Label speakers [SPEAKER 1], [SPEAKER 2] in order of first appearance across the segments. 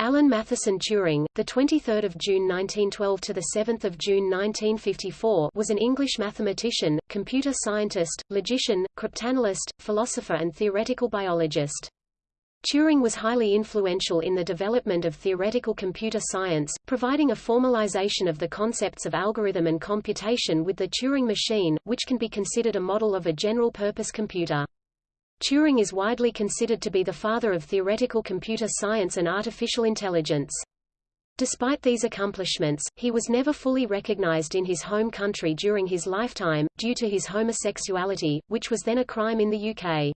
[SPEAKER 1] Alan Mathison Turing, the 23rd of June 1912 to the 7th of June 1954, was an English mathematician, computer scientist, logician, cryptanalyst, philosopher and theoretical biologist. Turing was highly influential in the development of theoretical computer science, providing a formalization of the concepts of algorithm and computation with the Turing machine, which can be considered a model of a general-purpose computer. Turing is widely considered to be the father of theoretical computer science and artificial intelligence. Despite these accomplishments, he was never fully recognized in his home country during his lifetime, due to his homosexuality, which was then a crime in the UK.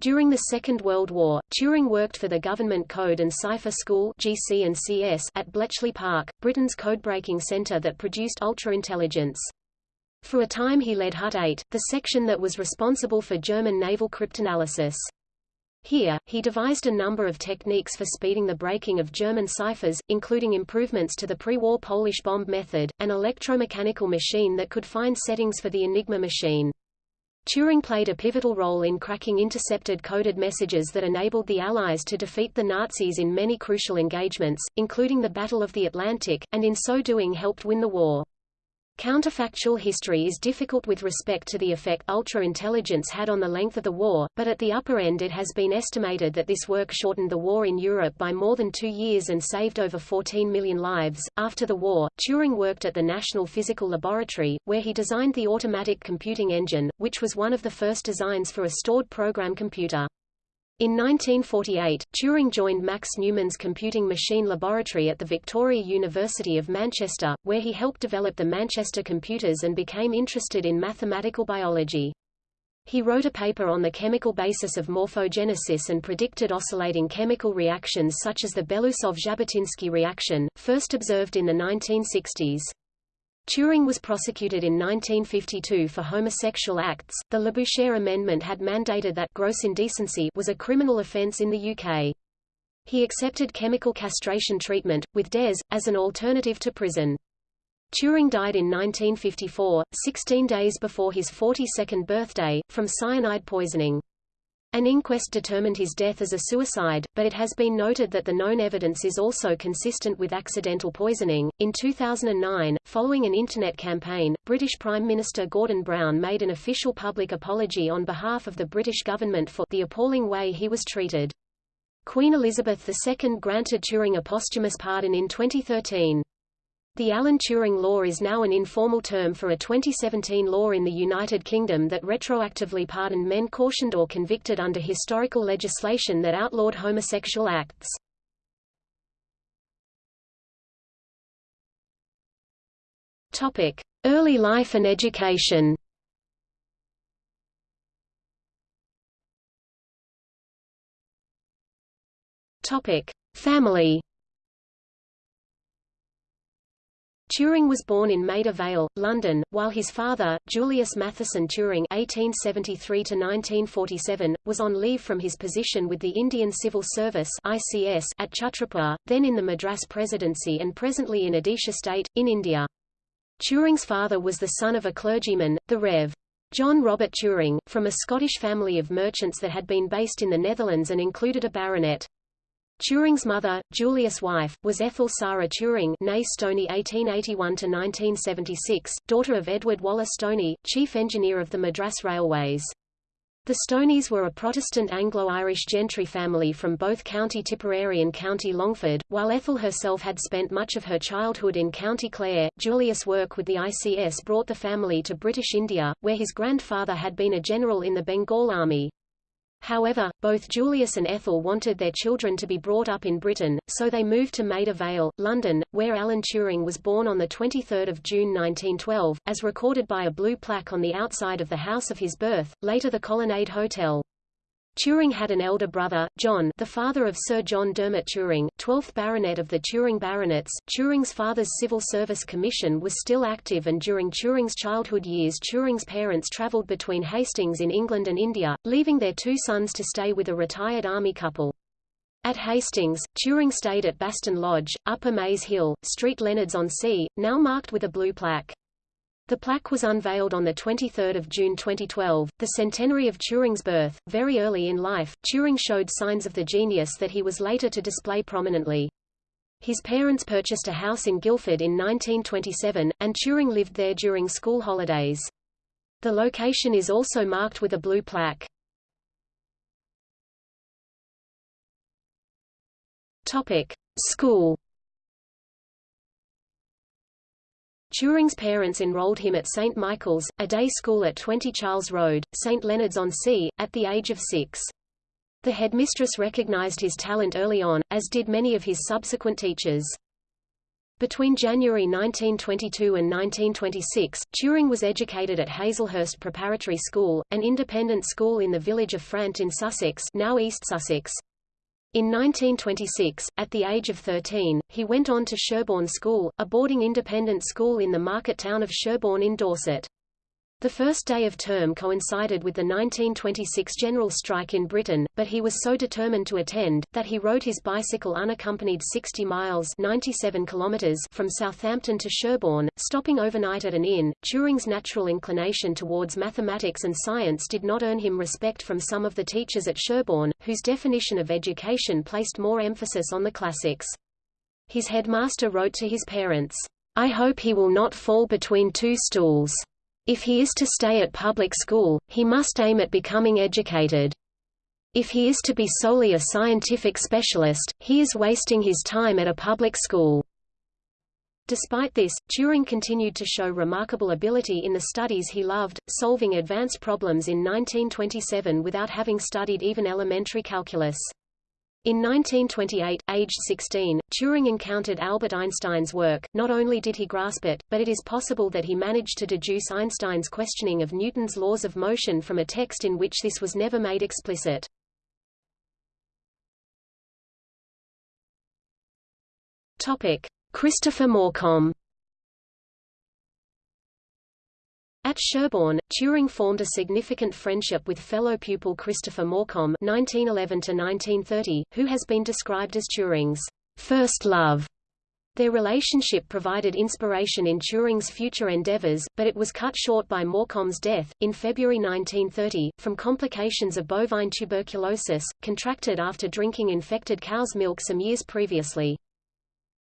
[SPEAKER 1] During the Second World War, Turing worked for the Government Code and Cipher School GC and CS at Bletchley Park, Britain's code-breaking centre that produced ultra-intelligence. For a time he led Hut 8, the section that was responsible for German naval cryptanalysis. Here, he devised a number of techniques for speeding the breaking of German ciphers, including improvements to the pre-war Polish bomb method, an electromechanical machine that could find settings for the Enigma machine. Turing played a pivotal role in cracking intercepted coded messages that enabled the Allies to defeat the Nazis in many crucial engagements, including the Battle of the Atlantic, and in so doing helped win the war. Counterfactual history is difficult with respect to the effect ultra-intelligence had on the length of the war, but at the upper end it has been estimated that this work shortened the war in Europe by more than two years and saved over 14 million lives. After the war, Turing worked at the National Physical Laboratory, where he designed the automatic computing engine, which was one of the first designs for a stored program computer. In 1948, Turing joined Max Newman's computing machine laboratory at the Victoria University of Manchester, where he helped develop the Manchester computers and became interested in mathematical biology. He wrote a paper on the chemical basis of morphogenesis and predicted oscillating chemical reactions such as the Belousov-Zhabotinsky reaction, first observed in the 1960s. Turing was prosecuted in 1952 for homosexual acts. The Labouchere Amendment had mandated that gross indecency was a criminal offence in the UK. He accepted chemical castration treatment, with DES, as an alternative to prison. Turing died in 1954, 16 days before his 42nd birthday, from cyanide poisoning. An inquest determined his death as a suicide, but it has been noted that the known evidence is also consistent with accidental poisoning. In 2009, following an internet campaign, British Prime Minister Gordon Brown made an official public apology on behalf of the British government for the appalling way he was treated. Queen Elizabeth II granted Turing a posthumous pardon in 2013. The Alan Turing law is now an informal term for a 2017 law in the United Kingdom that retroactively pardoned men cautioned or convicted under historical legislation that outlawed homosexual acts. Topic: Early life and education. Topic: Family. Turing was born in Maida Vale, London, while his father, Julius Mathison Turing (1873–1947), was on leave from his position with the Indian Civil Service (ICS) at Chhatrapur, then in the Madras Presidency and presently in Odisha State, in India. Turing's father was the son of a clergyman, the Rev. John Robert Turing, from a Scottish family of merchants that had been based in the Netherlands and included a baronet. Turing's mother, Julius' wife, was Ethel Sarah Turing née Stoney 1881–1976, daughter of Edward Waller Stoney, chief engineer of the Madras Railways. The Stoneys were a Protestant Anglo-Irish gentry family from both County Tipperary and County Longford, while Ethel herself had spent much of her childhood in County Clare. Julius' work with the ICS brought the family to British India, where his grandfather had been a general in the Bengal Army. However, both Julius and Ethel wanted their children to be brought up in Britain, so they moved to Maida Vale, London, where Alan Turing was born on 23 June 1912, as recorded by a blue plaque on the outside of the house of his birth, later the Colonnade Hotel. Turing had an elder brother, John the father of Sir John Dermot Turing, 12th Baronet of the Turing Baronets. Turing's father's Civil Service Commission was still active and during Turing's childhood years Turing's parents travelled between Hastings in England and India, leaving their two sons to stay with a retired army couple. At Hastings, Turing stayed at Baston Lodge, Upper Maze Hill, Street Leonards-on-Sea, now marked with a blue plaque. The plaque was unveiled on 23 June 2012, the centenary of Turing's birth. Very early in life, Turing showed signs of the genius that he was later to display prominently. His parents purchased a house in Guildford in 1927, and Turing lived there during school holidays. The location is also marked with a blue plaque. Topic: School. Turing's parents enrolled him at St. Michael's, a day school at 20 Charles Road, St. Leonards-on-Sea, at the age of six. The headmistress recognized his talent early on, as did many of his subsequent teachers. Between January 1922 and 1926, Turing was educated at Hazelhurst Preparatory School, an independent school in the village of Frant in Sussex now East Sussex. In 1926, at the age of 13, he went on to Sherborne School, a boarding independent school in the market town of Sherborne in Dorset. The first day of term coincided with the 1926 general strike in Britain, but he was so determined to attend, that he rode his bicycle unaccompanied 60 miles 97 kilometers from Southampton to Sherborne, stopping overnight at an inn. Turing's natural inclination towards mathematics and science did not earn him respect from some of the teachers at Sherborne, whose definition of education placed more emphasis on the classics. His headmaster wrote to his parents, I hope he will not fall between two stools. If he is to stay at public school, he must aim at becoming educated. If he is to be solely a scientific specialist, he is wasting his time at a public school. Despite this, Turing continued to show remarkable ability in the studies he loved, solving advanced problems in 1927 without having studied even elementary calculus. In 1928, aged 16, Turing encountered Albert Einstein's work. Not only did he grasp it, but it is possible that he managed to deduce Einstein's questioning of Newton's laws of motion from a text in which this was never made explicit. Topic: Christopher Morcom At Sherborne, Turing formed a significant friendship with fellow pupil Christopher Morcom (1911–1930), who has been described as Turing's first love. Their relationship provided inspiration in Turing's future endeavors, but it was cut short by Morcom's death, in February 1930, from complications of bovine tuberculosis, contracted after drinking infected cow's milk some years previously.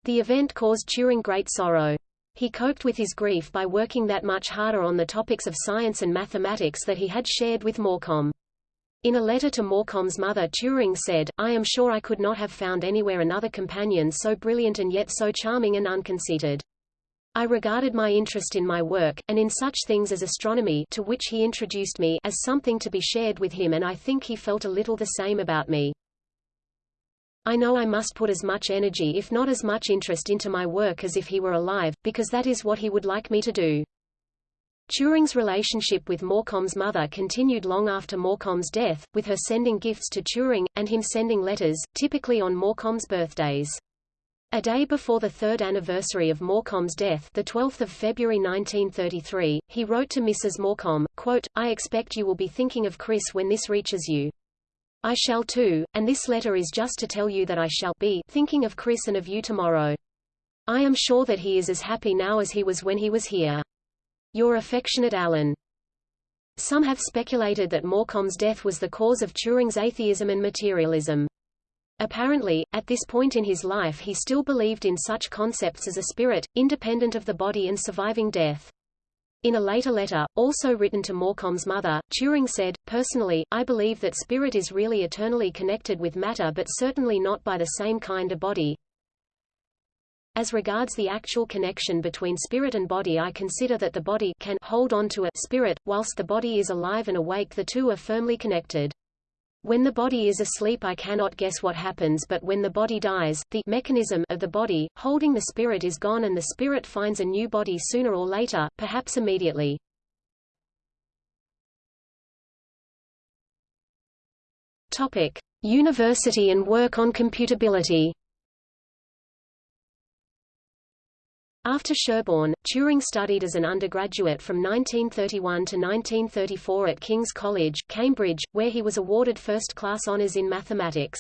[SPEAKER 1] The event caused Turing great sorrow. He coped with his grief by working that much harder on the topics of science and mathematics that he had shared with Morcom. In a letter to Morcom's mother Turing said, I am sure I could not have found anywhere another companion so brilliant and yet so charming and unconceited. I regarded my interest in my work, and in such things as astronomy to which he introduced me as something to be shared with him and I think he felt a little the same about me. I know I must put as much energy if not as much interest into my work as if he were alive, because that is what he would like me to do. Turing's relationship with Morcom's mother continued long after Morcom's death, with her sending gifts to Turing, and him sending letters, typically on Morcom's birthdays. A day before the third anniversary of Morcom's death the 12th of February 1933, he wrote to Mrs. Morcom, quote, I expect you will be thinking of Chris when this reaches you. I shall too, and this letter is just to tell you that I shall be thinking of Chris and of you tomorrow. I am sure that he is as happy now as he was when he was here. Your affectionate Alan. Some have speculated that Morcom's death was the cause of Turing's atheism and materialism. Apparently, at this point in his life he still believed in such concepts as a spirit, independent of the body and surviving death. In a later letter, also written to Morcom's mother, Turing said, Personally, I believe that spirit is really eternally connected with matter but certainly not by the same kind of body. As regards the actual connection between spirit and body I consider that the body can hold on to a spirit, whilst the body is alive and awake the two are firmly connected. When the body is asleep I cannot guess what happens but when the body dies, the mechanism of the body, holding the spirit is gone and the spirit finds a new body sooner or later, perhaps immediately. Topic. University and work on computability After Sherborne, Turing studied as an undergraduate from 1931 to 1934 at King's College, Cambridge, where he was awarded first-class honours in mathematics.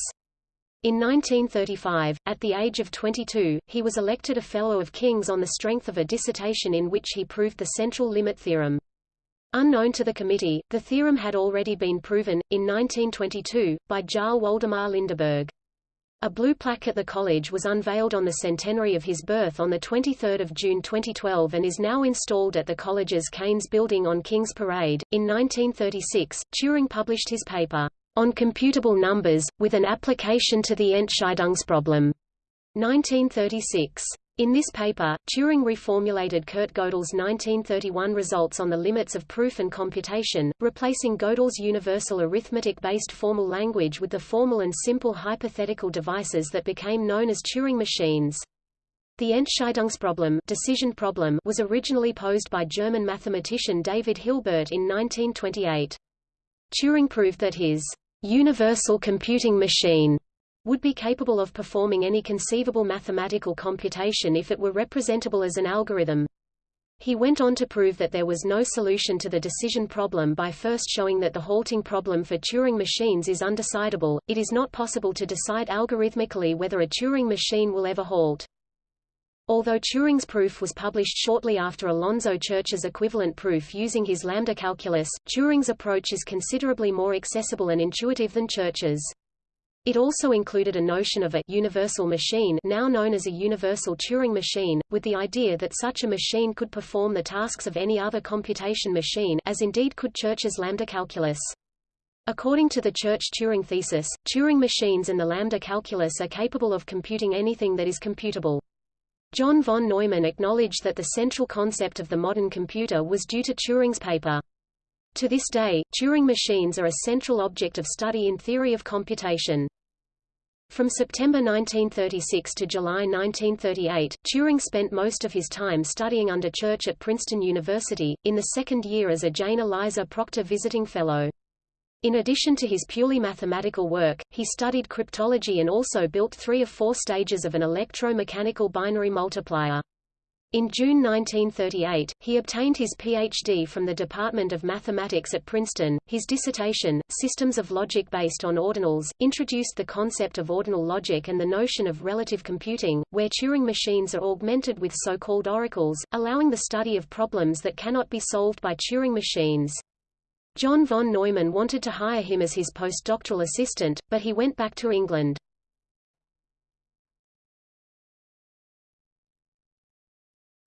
[SPEAKER 1] In 1935, at the age of 22, he was elected a Fellow of King's on the strength of a dissertation in which he proved the central limit theorem. Unknown to the committee, the theorem had already been proven, in 1922, by Jarl Waldemar Lindeberg. A blue plaque at the college was unveiled on the centenary of his birth on 23 June 2012 and is now installed at the college's Keynes building on King's Parade. In 1936, Turing published his paper, On Computable Numbers, with an application to the Entscheidungsproblem. 1936. In this paper, Turing reformulated Kurt Gödel's 1931 results on the limits of proof and computation, replacing Gödel's universal arithmetic-based formal language with the formal and simple hypothetical devices that became known as Turing machines. The Entscheidungsproblem decision problem was originally posed by German mathematician David Hilbert in 1928. Turing proved that his universal computing machine would be capable of performing any conceivable mathematical computation if it were representable as an algorithm. He went on to prove that there was no solution to the decision problem by first showing that the halting problem for Turing machines is undecidable. It is not possible to decide algorithmically whether a Turing machine will ever halt. Although Turing's proof was published shortly after Alonzo Church's equivalent proof using his lambda calculus, Turing's approach is considerably more accessible and intuitive than Church's. It also included a notion of a universal machine now known as a universal Turing machine, with the idea that such a machine could perform the tasks of any other computation machine as indeed could Church's lambda calculus. According to the Church-Turing thesis, Turing machines and the lambda calculus are capable of computing anything that is computable. John von Neumann acknowledged that the central concept of the modern computer was due to Turing's paper. To this day, Turing machines are a central object of study in theory of computation. From September 1936 to July 1938, Turing spent most of his time studying under Church at Princeton University, in the second year as a Jane Eliza Proctor Visiting Fellow. In addition to his purely mathematical work, he studied cryptology and also built three of four stages of an electromechanical binary multiplier. In June 1938, he obtained his Ph.D. from the Department of Mathematics at Princeton. His dissertation, Systems of Logic Based on Ordinals, introduced the concept of ordinal logic and the notion of relative computing, where Turing machines are augmented with so-called oracles, allowing the study of problems that cannot be solved by Turing machines. John von Neumann wanted to hire him as his postdoctoral assistant, but he went back to England.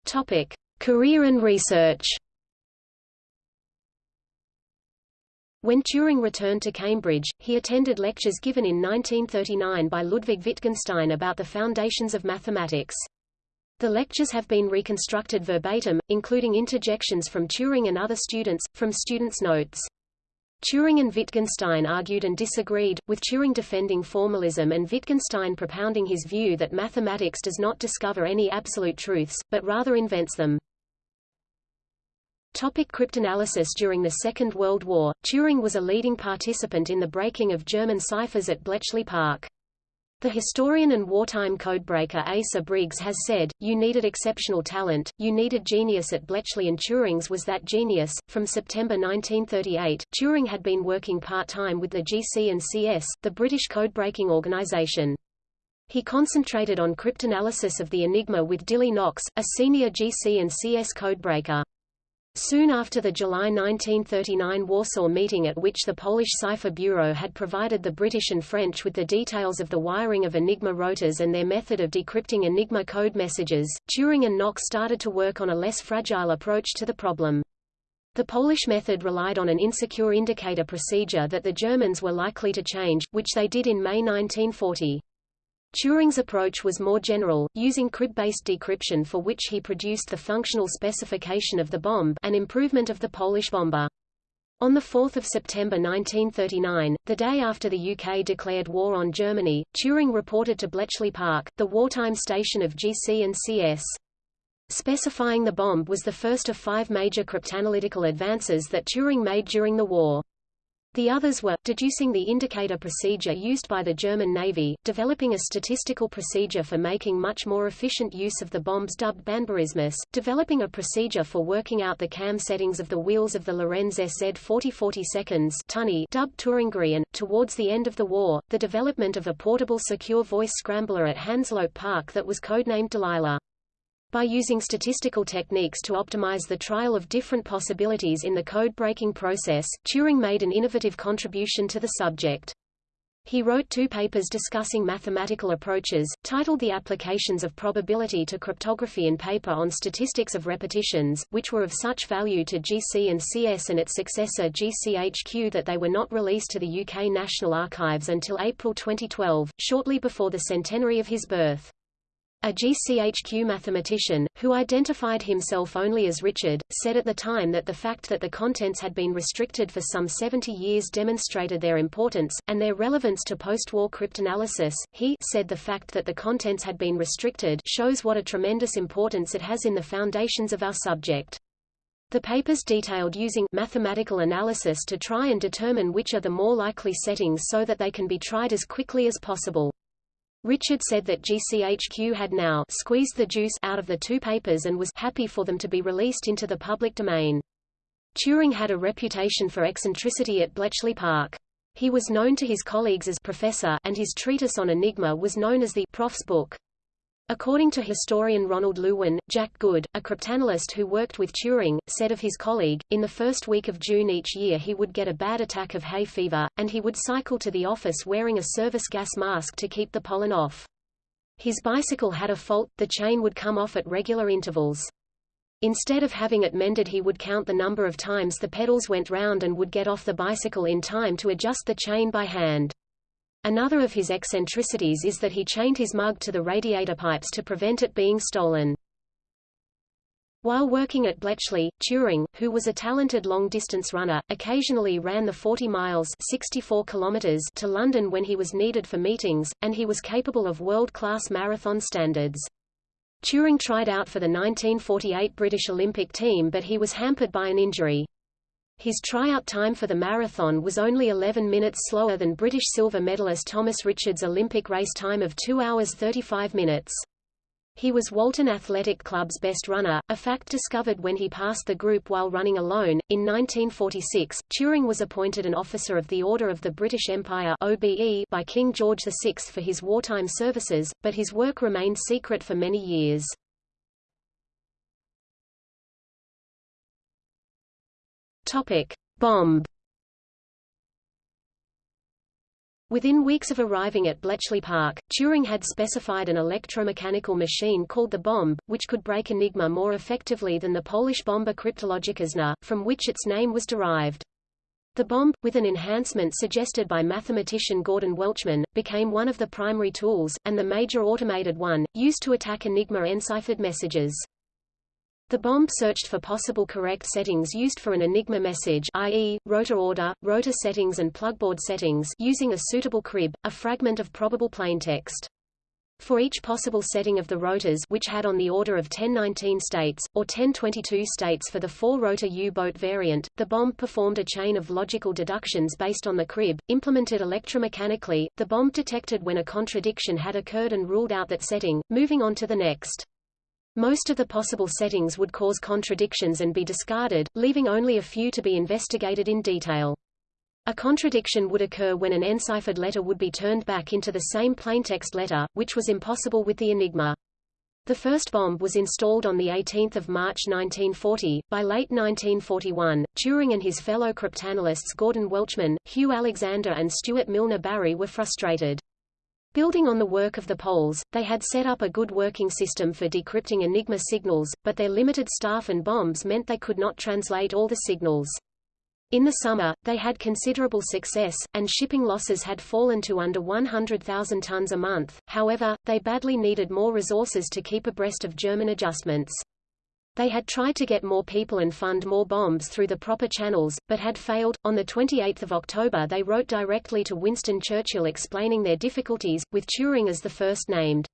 [SPEAKER 1] Topic: Career and research. When Turing returned to Cambridge, he attended lectures given in 1939 by Ludwig Wittgenstein about the foundations of mathematics. The lectures have been reconstructed verbatim, including interjections from Turing and other students, from students' notes. Turing and Wittgenstein argued and disagreed, with Turing defending formalism and Wittgenstein propounding his view that mathematics does not discover any absolute truths, but rather invents them. Topic cryptanalysis During the Second World War, Turing was a leading participant in the breaking of German ciphers at Bletchley Park. The historian and wartime codebreaker Asa Briggs has said, You needed exceptional talent, you needed genius at Bletchley and Turing's was that genius. From September 1938, Turing had been working part-time with the GC and CS, the British codebreaking organization. He concentrated on cryptanalysis of the Enigma with Dilly Knox, a senior GC and CS codebreaker. Soon after the July 1939 Warsaw meeting at which the Polish Cipher Bureau had provided the British and French with the details of the wiring of Enigma rotors and their method of decrypting Enigma code messages, Turing and Knox started to work on a less fragile approach to the problem. The Polish method relied on an insecure indicator procedure that the Germans were likely to change, which they did in May 1940. Turing's approach was more general, using crib-based decryption for which he produced the functional specification of the bombe an improvement of the Polish bomba. On 4 September 1939, the day after the UK declared war on Germany, Turing reported to Bletchley Park, the wartime station of GC and CS. Specifying the bombe was the first of five major cryptanalytical advances that Turing made during the war. The others were, deducing the indicator procedure used by the German Navy, developing a statistical procedure for making much more efficient use of the bombes dubbed Banburismus, developing a procedure for working out the cam settings of the wheels of the Lorenz SZ 4040 seconds tunny dubbed Turingery and, towards the end of the war, the development of a portable secure voice scrambler at Hanslope Park that was codenamed Delilah by using statistical techniques to optimize the trial of different possibilities in the code-breaking process, Turing made an innovative contribution to the subject. He wrote two papers discussing mathematical approaches, titled The Applications of Probability to Cryptography and Paper on Statistics of Repetitions, which were of such value to GC and CS and its successor GCHQ that they were not released to the UK National Archives until April 2012, shortly before the centenary of his birth. A GCHQ mathematician, who identified himself only as Richard, said at the time that the fact that the contents had been restricted for some 70 years demonstrated their importance, and their relevance to post-war cryptanalysis. He said the fact that the contents had been restricted shows what a tremendous importance it has in the foundations of our subject. The papers detailed using mathematical analysis to try and determine which are the more likely settings so that they can be tried as quickly as possible. Richard said that GCHQ had now squeezed the juice out of the two papers and was happy for them to be released into the public domain. Turing had a reputation for eccentricity at Bletchley Park. He was known to his colleagues as professor and his treatise on Enigma was known as the Prof's book. According to historian Ronald Lewin, Jack Good, a cryptanalyst who worked with Turing, said of his colleague, in the first week of June each year he would get a bad attack of hay fever, and he would cycle to the office wearing a service gas mask to keep the pollen off. His bicycle had a fault, the chain would come off at regular intervals. Instead of having it mended he would count the number of times the pedals went round and would get off the bicycle in time to adjust the chain by hand. Another of his eccentricities is that he chained his mug to the radiator pipes to prevent it being stolen. While working at Bletchley, Turing, who was a talented long-distance runner, occasionally ran the 40 miles 64 kilometers to London when he was needed for meetings, and he was capable of world-class marathon standards. Turing tried out for the 1948 British Olympic team but he was hampered by an injury. His tryout time for the marathon was only 11 minutes slower than British silver medalist Thomas Richards' Olympic race time of 2 hours 35 minutes. He was Walton Athletic Club's best runner, a fact discovered when he passed the group while running alone. In 1946, Turing was appointed an Officer of the Order of the British Empire (OBE) by King George VI for his wartime services, but his work remained secret for many years. Topic: Bombe. Within weeks of arriving at Bletchley Park, Turing had specified an electromechanical machine called the bombe, which could break Enigma more effectively than the Polish bomba Kryptologiczna, from which its name was derived. The bombe, with an enhancement suggested by mathematician Gordon Welchman, became one of the primary tools, and the major automated one, used to attack Enigma enciphered messages. The bombe searched for possible correct settings used for an Enigma message i.e., rotor order, rotor settings and plugboard settings using a suitable crib, a fragment of probable plaintext. For each possible setting of the rotors which had on the order of 1019 states, or 1022 states for the four-rotor U-boat variant, the bombe performed a chain of logical deductions based on the crib, implemented electromechanically, the bombe detected when a contradiction had occurred and ruled out that setting, moving on to the next. Most of the possible settings would cause contradictions and be discarded, leaving only a few to be investigated in detail. A contradiction would occur when an enciphered letter would be turned back into the same plaintext letter, which was impossible with the Enigma. The first bombe was installed on 18 March 1940. By late 1941, Turing and his fellow cryptanalysts Gordon Welchman, Hugh Alexander and Stuart Milner Barry were frustrated. Building on the work of the Poles, they had set up a good working system for decrypting Enigma signals, but their limited staff and bombes meant they could not translate all the signals. In the summer, they had considerable success, and shipping losses had fallen to under 100,000 tons a month, however, they badly needed more resources to keep abreast of German adjustments. They had tried to get more people and fund more bombes through the proper channels, but had failed. On the 28th of October they wrote directly to Winston Churchill explaining their difficulties, with Turing as the first named.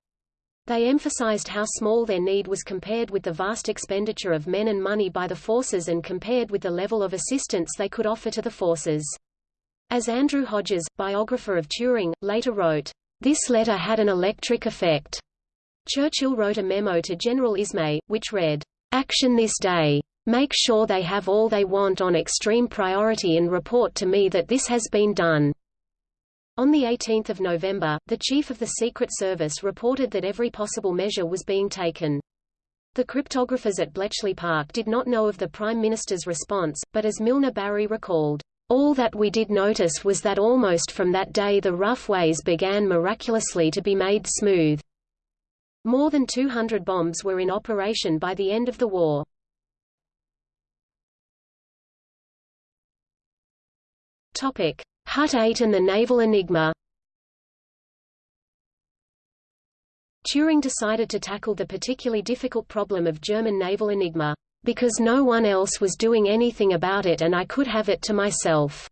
[SPEAKER 1] They emphasized how small their need was compared with the vast expenditure of men and money by the forces and compared with the level of assistance they could offer to the forces. As Andrew Hodges, biographer of Turing, later wrote, "...this letter had an electric effect." Churchill wrote a memo to General Ismay, which read, Action this day. Make sure they have all they want on extreme priority and report to me that this has been done. On 18 November, the Chief of the Secret Service reported that every possible measure was being taken. The cryptographers at Bletchley Park did not know of the Prime Minister's response, but as Milner Barry recalled, All that we did notice was that almost from that day the rough ways began miraculously to be made smooth. More than 200 bombes were in operation by the end of the war. Hut 8 and the Naval Enigma. Turing decided to tackle the particularly difficult problem of German naval enigma, because no one else was doing anything about it and I could have it to myself.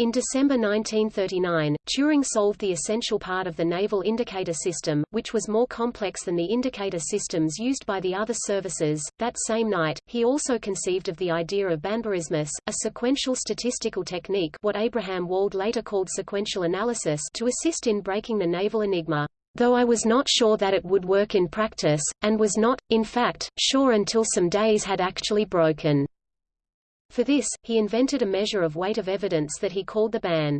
[SPEAKER 1] In December 1939, Turing solved the essential part of the naval indicator system, which was more complex than the indicator systems used by the other services. That same night, he also conceived of the idea of Banburismus, a sequential statistical technique what Abraham Wald later called sequential analysis to assist in breaking the naval enigma. Though I was not sure that it would work in practice, and was not, in fact, sure until some days had actually broken. For this, he invented a measure of weight of evidence that he called the ban.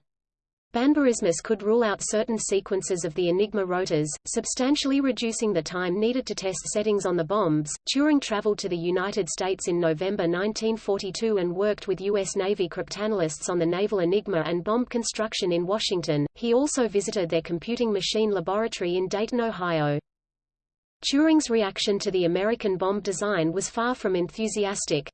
[SPEAKER 1] Banburismus could rule out certain sequences of the Enigma rotors, substantially reducing the time needed to test settings on the bombes. Turing traveled to the United States in November 1942 and worked with U.S. Navy cryptanalysts on the naval Enigma and bombe construction in Washington. He also visited their computing machine laboratory in Dayton, Ohio. Turing's reaction to the American bombe design was far from enthusiastic.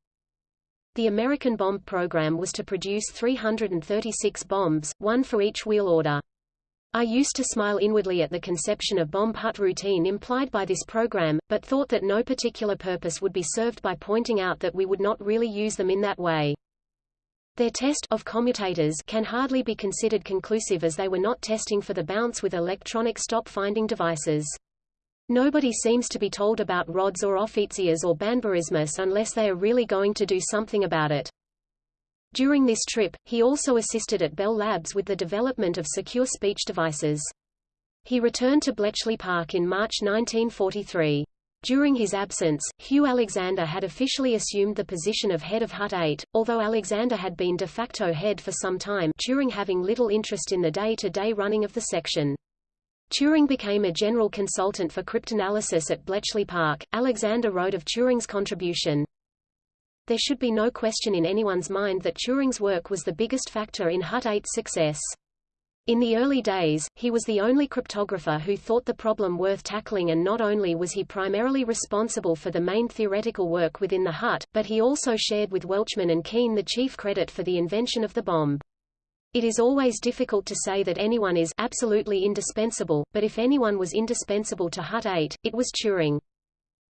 [SPEAKER 1] The American bombe program was to produce 336 bombes, one for each wheel order. I used to smile inwardly at the conception of bombe hut routine implied by this program, but thought that no particular purpose would be served by pointing out that we would not really use them in that way. Their test of commutators can hardly be considered conclusive as they were not testing for the bounce with electronic stop-finding devices. Nobody seems to be told about rods or Offiziers or Banburismus unless they are really going to do something about it. During this trip, he also assisted at Bell Labs with the development of secure speech devices. He returned to Bletchley Park in March 1943. During his absence, Hugh Alexander had officially assumed the position of head of Hut 8, although Alexander had been de facto head for some time during having little interest in the day-to-day -day running of the section. Turing became a general consultant for cryptanalysis at Bletchley Park. Alexander wrote of Turing's contribution. There should be no question in anyone's mind that Turing's work was the biggest factor in Hut 8's success. In the early days, he was the only cryptographer who thought the problem worth tackling and not only was he primarily responsible for the main theoretical work within the Hut, but he also shared with Welchman and Keen the chief credit for the invention of the bombe. It is always difficult to say that anyone is absolutely indispensable, but if anyone was indispensable to Hut 8, it was Turing.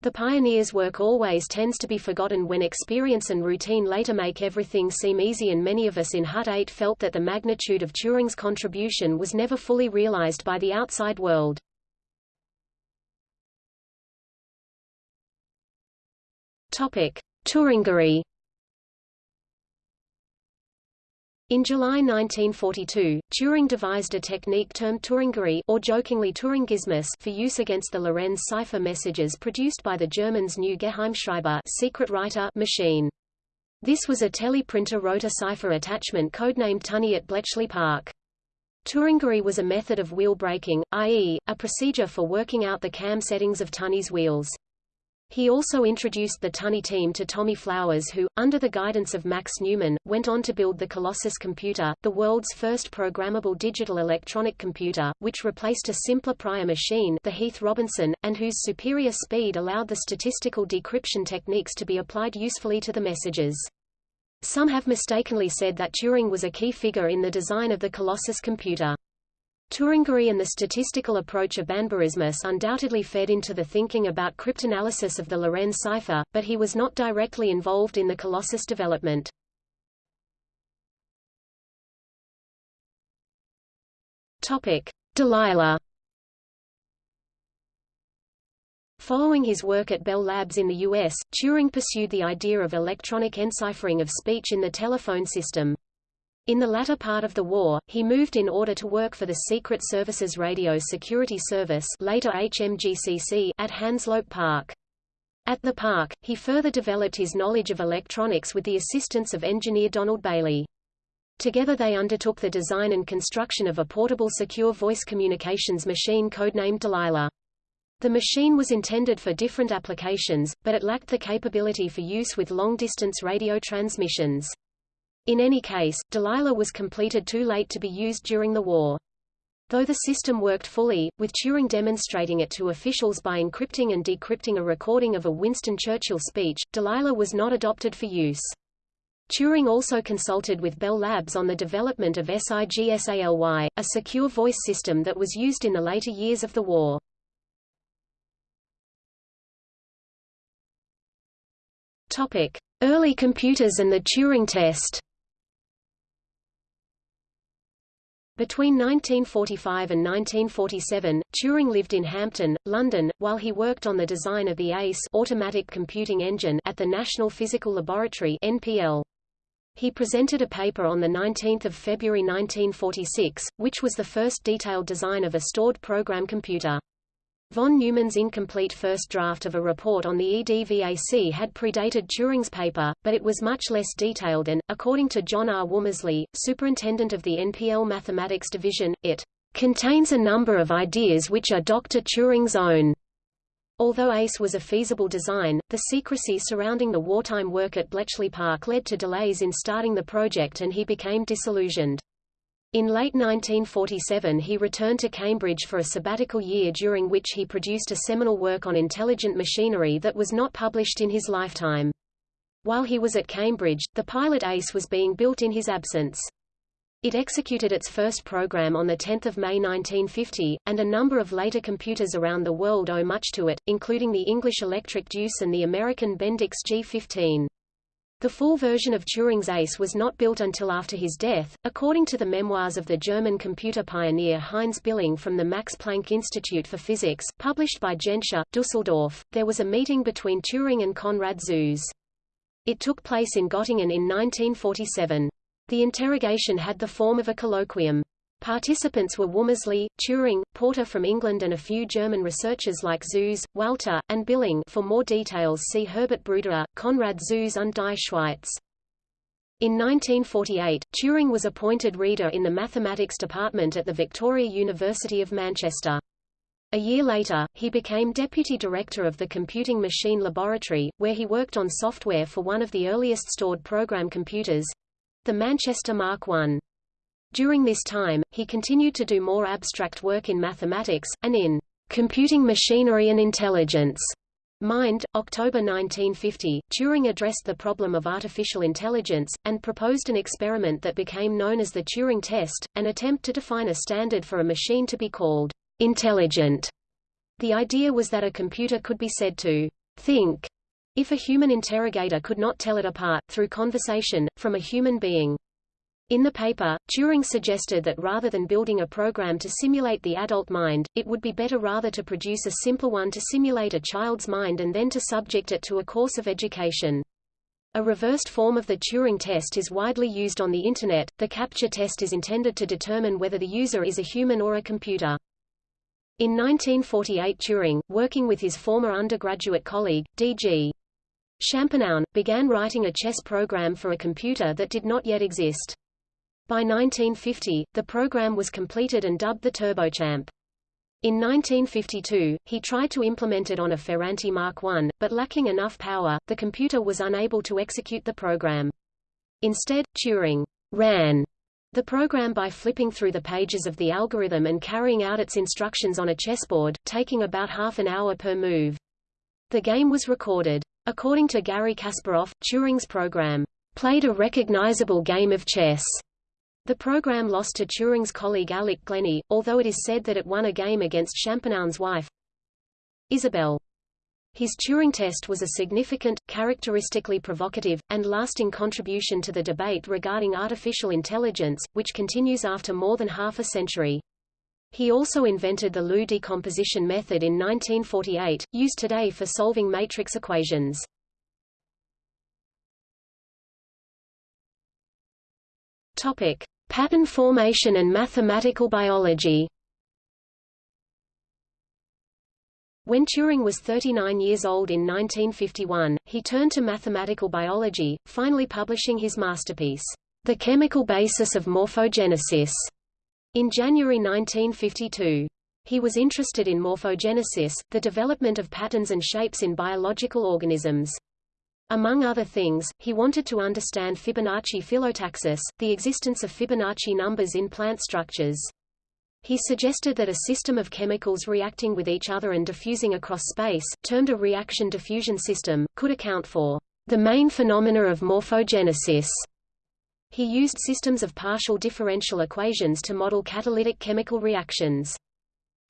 [SPEAKER 1] The pioneer's work always tends to be forgotten when experience and routine later make everything seem easy and many of us in Hut 8 felt that the magnitude of Turing's contribution was never fully realized by the outside world. Topic: Turingery In July 1942, Turing devised a technique termed Turingery or jokingly Turingismus for use against the Lorenz cipher messages produced by the Germans' new Geheimschreiber secret writer machine. This was a teleprinter rotor cipher attachment codenamed Tunny at Bletchley Park. Turingery was a method of wheel breaking, i.e., a procedure for working out the cam settings of Tunny's wheels. He also introduced the Tunny team to Tommy Flowers who, under the guidance of Max Newman, went on to build the Colossus computer, the world's first programmable digital electronic computer, which replaced a simpler prior machine the Heath Robinson, and whose superior speed allowed the statistical decryption techniques to be applied usefully to the messages. Some have mistakenly said that Turing was a key figure in the design of the Colossus computer. Turingery and the statistical approach of Banburismus undoubtedly fed into the thinking about cryptanalysis of the Lorenz cipher, but he was not directly involved in the Colossus development. Topic: Delilah. Following his work at Bell Labs in the US, Turing pursued the idea of electronic enciphering of speech in the telephone system. In the latter part of the war, he moved in order to work for the Secret Services Radio Security Service later HMGCC at Hanslope Park. At the park, he further developed his knowledge of electronics with the assistance of engineer Donald Bailey. Together they undertook the design and construction of a portable secure voice communications machine codenamed Delilah. The machine was intended for different applications, but it lacked the capability for use with long-distance radio transmissions. In any case, Delilah was completed too late to be used during the war. Though the system worked fully, with Turing demonstrating it to officials by encrypting and decrypting a recording of a Winston Churchill speech, Delilah was not adopted for use. Turing also consulted with Bell Labs on the development of SIGSALY, a secure voice system that was used in the later years of the war. Early computers and the Turing test. Between 1945 and 1947, Turing lived in Hampton, London, while he worked on the design of the ACE automatic computing engine at the National Physical Laboratory NPL. He presented a paper on 19 February 1946, which was the first detailed design of a stored program computer. Von Neumann's incomplete first draft of a report on the EDVAC had predated Turing's paper, but it was much less detailed and, according to John R. Womersley, superintendent of the NPL Mathematics Division, it contains a number of ideas which are Dr. Turing's own. Although ACE was a feasible design, the secrecy surrounding the wartime work at Bletchley Park led to delays in starting the project and he became disillusioned. In late 1947 he returned to Cambridge for a sabbatical year during which he produced a seminal work on intelligent machinery that was not published in his lifetime. While he was at Cambridge, the pilot ACE was being built in his absence. It executed its first program on 10 May 1950, and a number of later computers around the world owe much to it, including the English Electric Deuce and the American Bendix G15. The full version of Turing's ACE was not built until after his death, according to the memoirs of the German computer pioneer Heinz Billing from the Max Planck Institute for Physics, published by Genscher, Dusseldorf. There was a meeting between Turing and Konrad Zuse. It took place in Göttingen in 1947. The interrogation had the form of a colloquium. Participants were Womersley, Turing, Porter from England and a few German researchers like Zuse, Walter, and Billing for more details see Herbert Bruderer, Konrad Zuse und die Schweiz. In 1948, Turing was appointed reader in the mathematics department at the Victoria University of Manchester. A year later, he became deputy director of the Computing Machine Laboratory, where he worked on software for one of the earliest stored program computers—the Manchester Mark I. During this time, he continued to do more abstract work in mathematics, and in Computing Machinery and Intelligence. Mind, October 1950, Turing addressed the problem of artificial intelligence, and proposed an experiment that became known as the Turing test, an attempt to define a standard for a machine to be called intelligent. The idea was that a computer could be said to think if a human interrogator could not tell it apart, through conversation, from a human being. In the paper, Turing suggested that rather than building a program to simulate the adult mind, it would be better rather to produce a simple one to simulate a child's mind and then to subject it to a course of education. A reversed form of the Turing test is widely used on the Internet. The CAPTCHA test is intended to determine whether the user is a human or a computer. In 1948 Turing, working with his former undergraduate colleague, D.G. Champernowne, began writing a chess program for a computer that did not yet exist. By 1950, the program was completed and dubbed the Turochamp. In 1952, he tried to implement it on a Ferranti Mark I, but lacking enough power, the computer was unable to execute the program. Instead, Turing ran the program by flipping through the pages of the algorithm and carrying out its instructions on a chessboard, taking about half an hour per move. The game was recorded. According to Garry Kasparov, Turing's program played a recognizable game of chess the program lost to Turing's colleague Alec Glennie, although it is said that it won a game against Champernowne's wife, Isabelle. His Turing test was a significant, characteristically provocative, and lasting contribution to the debate regarding artificial intelligence, which continues after more than half a century. He also invented the LU decomposition method in 1948, used today for solving matrix equations. Topic: Pattern formation and mathematical biology When Turing was 39 years old in 1951, he turned to mathematical biology, finally publishing his masterpiece, The Chemical Basis of Morphogenesis, in January 1952. He was interested in morphogenesis, the development of patterns and shapes in biological organisms. Among other things, he wanted to understand Fibonacci phyllotaxis, the existence of Fibonacci numbers in plant structures. He suggested that a system of chemicals reacting with each other and diffusing across space, termed a reaction diffusion system, could account for the main phenomena of morphogenesis. He used systems of partial differential equations to model catalytic chemical reactions.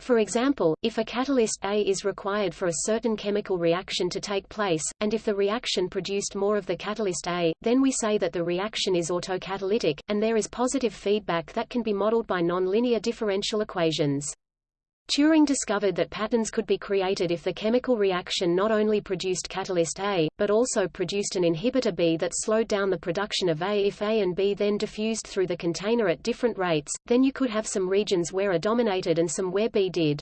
[SPEAKER 1] For example, if a catalyst A is required for a certain chemical reaction to take place, and if the reaction produced more of the catalyst A, then we say that the reaction is autocatalytic, and there is positive feedback that can be modeled by nonlinear differential equations. Turing discovered that patterns could be created if the chemical reaction not only produced catalyst A, but also produced an inhibitor B that slowed down the production of A. If A and B then diffused through the container at different rates, then you could have some regions where A dominated and some where B did.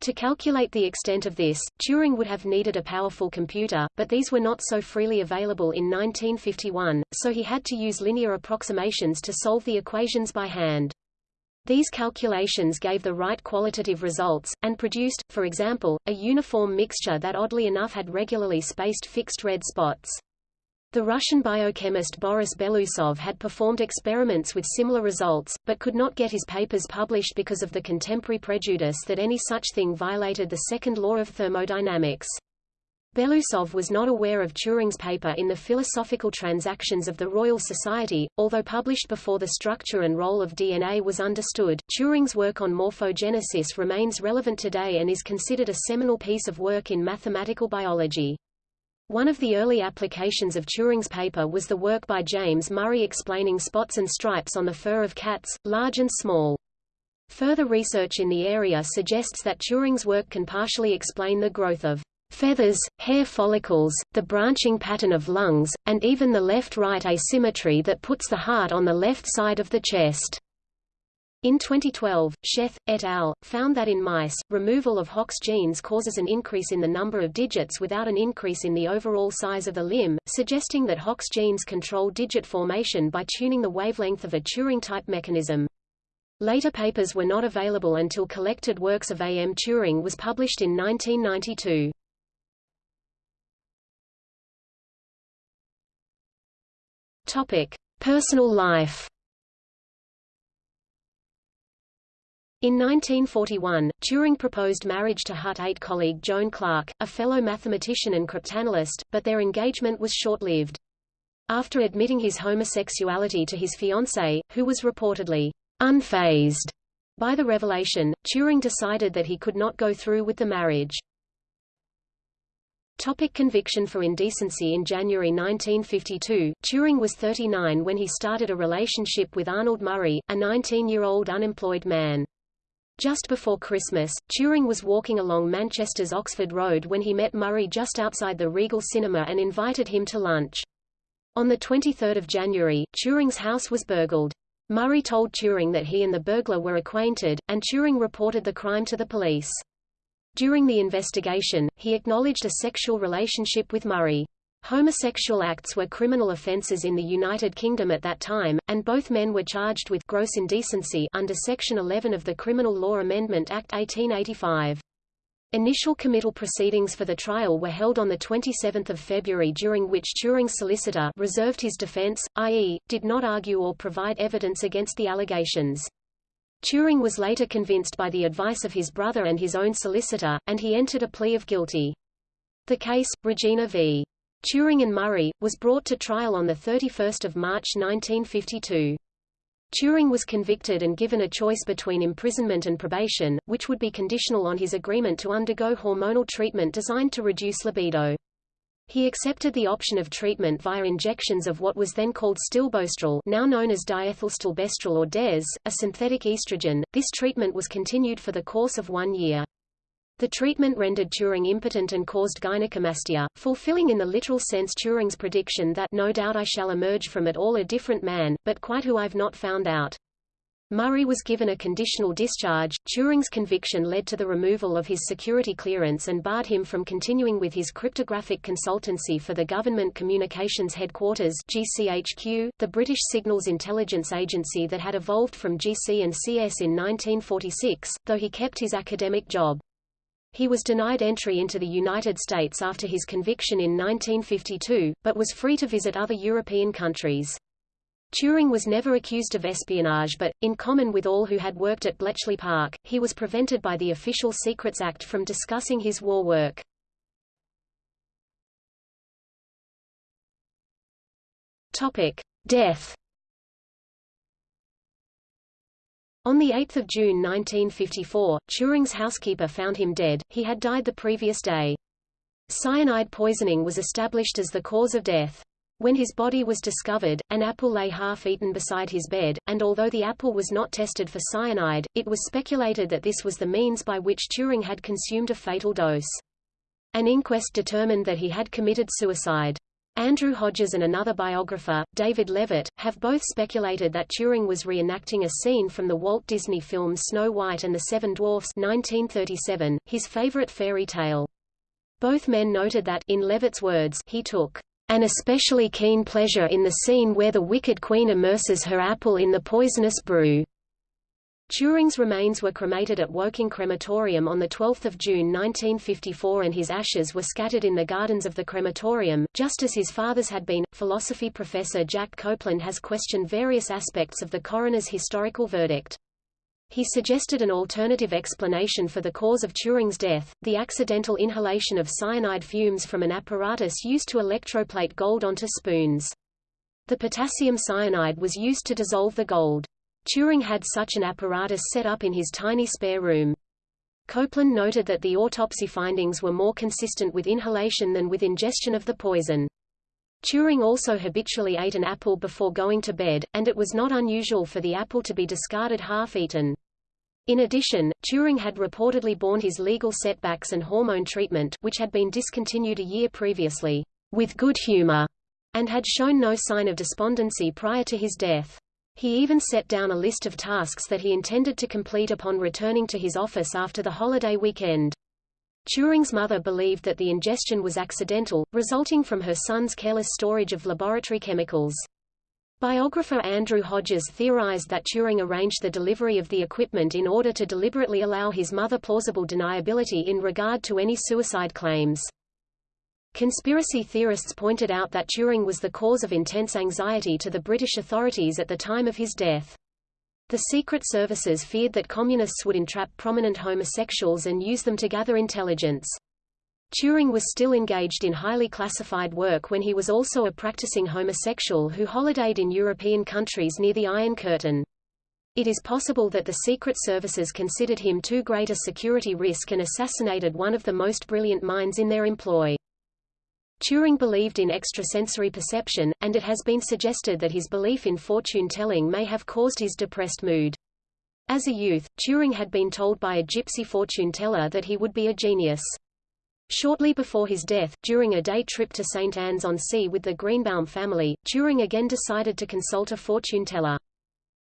[SPEAKER 1] To calculate the extent of this, Turing would have needed a powerful computer, but these were not so freely available in 1951, so he had to use linear approximations to solve the equations by hand. These calculations gave the right qualitative results, and produced, for example, a uniform mixture that oddly enough had regularly spaced fixed red spots. The Russian biochemist Boris Belousov had performed experiments with similar results, but could not get his papers published because of the contemporary prejudice that any such thing violated the second law of thermodynamics. Belousov was not aware of Turing's paper in the Philosophical Transactions of the Royal Society, although published before the structure and role of DNA was understood. Turing's work on morphogenesis remains relevant today and is considered a seminal piece of work in mathematical biology. One of the early applications of Turing's paper was the work by James Murray explaining spots and stripes on the fur of cats, large and small. Further research in the area suggests that Turing's work can partially explain the growth of feathers, hair follicles, the branching pattern of lungs, and even the left-right asymmetry that puts the heart on the left side of the chest. In 2012, Sheth, et al., found that in mice, removal of Hox genes causes an increase in the number of digits without an increase in the overall size of the limb, suggesting that Hox genes control digit formation by tuning the wavelength of a Turing-type mechanism. Later papers were not available until Collected Works of A. M. Turing was published in 1992. Topic: Personal life. In 1941, Turing proposed marriage to Hut 8 colleague Joan Clarke, a fellow mathematician and cryptanalyst, but their engagement was short-lived. After admitting his homosexuality to his fiancée, who was reportedly unfazed by the revelation, Turing decided that he could not go through with the marriage. Topic conviction for indecency In January 1952, Turing was 39 when he started a relationship with Arnold Murray, a 19-year-old unemployed man. Just before Christmas, Turing was walking along Manchester's Oxford Road when he met Murray just outside the Regal Cinema and invited him to lunch. On 23 January, Turing's house was burgled. Murray told Turing that he and the burglar were acquainted, and Turing reported the crime to the police. During the investigation, he acknowledged a sexual relationship with Murray. Homosexual acts were criminal offences in the United Kingdom at that time, and both men were charged with gross indecency under Section 11 of the Criminal Law Amendment Act 1885. Initial committal proceedings for the trial were held on 27 February during which Turing's solicitor reserved his defense, i.e., did not argue or provide evidence against the allegations. Turing was later convinced by the advice of his brother and his own solicitor, and he entered a plea of guilty. The case, Regina v. Turing and Murray, was brought to trial on 31 March 1952. Turing was convicted and given a choice between imprisonment and probation, which would be conditional on his agreement to undergo hormonal treatment designed to reduce libido. He accepted the option of treatment via injections of what was then called stilbostrol now known as diethylstilbestrol or DES, a synthetic estrogen. This treatment was continued for the course of one year. The treatment rendered Turing impotent and caused gynecomastia, fulfilling in the literal sense Turing's prediction that no doubt I shall emerge from it all a different man, but quite who I've not found out. Murray was given a conditional discharge. Turing's conviction led to the removal of his security clearance and barred him from continuing with his cryptographic consultancy for the Government Communications Headquarters GCHQ, the British Signals Intelligence Agency that had evolved from GC and CS in 1946, though he kept his academic job. He was denied entry into the United States after his conviction in 1952, but was free to visit other European countries. Turing was never accused of espionage but, in common with all who had worked at Bletchley Park, he was prevented by the Official Secrets Act from discussing his war work. Death On 8 June 1954, Turing's housekeeper found him dead, he had died the previous day. Cyanide poisoning was established as the cause of death. When his body was discovered, an apple lay half-eaten beside his bed, and although the apple was not tested for cyanide, it was speculated that this was the means by which Turing had consumed a fatal dose. An inquest determined that he had committed suicide. Andrew Hodges and another biographer, David Leavitt, have both speculated that Turing was reenacting a scene from the Walt Disney film Snow White and the Seven Dwarfs 1937, his favorite fairy tale. Both men noted that, in Leavitt's words, he took an especially keen pleasure in the scene where the wicked queen immerses her apple in the poisonous brew. Turing's remains were cremated at Woking Crematorium on 12 June 1954 and his ashes were scattered in the gardens of the crematorium, just as his father's had been. Philosophy professor Jack Copeland has questioned various aspects of the coroner's historical verdict. He suggested an alternative explanation for the cause of Turing's death, the accidental inhalation of cyanide fumes from an apparatus used to electroplate gold onto spoons. The potassium cyanide was used to dissolve the gold. Turing had such an apparatus set up in his tiny spare room. Copeland noted that the autopsy findings were more consistent with inhalation than with ingestion of the poison. Turing also habitually ate an apple before going to bed, and it was not unusual for the apple to be discarded half-eaten. In addition, Turing had reportedly borne his legal setbacks and hormone treatment which had been discontinued a year previously, with good humor, and had shown no sign of despondency prior to his death. He even set down a list of tasks that he intended to complete upon returning to his office after the holiday weekend. Turing's mother believed that the ingestion was accidental, resulting from her son's careless storage of laboratory chemicals. Biographer Andrew Hodges theorized that Turing arranged the delivery of the equipment in order to deliberately allow his mother plausible deniability in regard to any suicide claims. Conspiracy theorists pointed out that Turing was the cause of intense anxiety to the British authorities at the time of his death. The secret services feared that communists would entrap prominent homosexuals and use them to gather intelligence. Turing was still engaged in highly classified work when he was also a practicing homosexual who holidayed in European countries near the Iron Curtain. It is possible that the Secret Services considered him too great a security risk and assassinated one of the most brilliant minds in their employ. Turing believed in extrasensory perception, and it has been suggested that his belief in fortune-telling may have caused his depressed mood. As a youth, Turing had been told by a gypsy fortune-teller that he would be a genius. Shortly before his death, during a day trip to St. Anne's-on-Sea with the Greenbaum family, Turing again decided to consult a fortune-teller.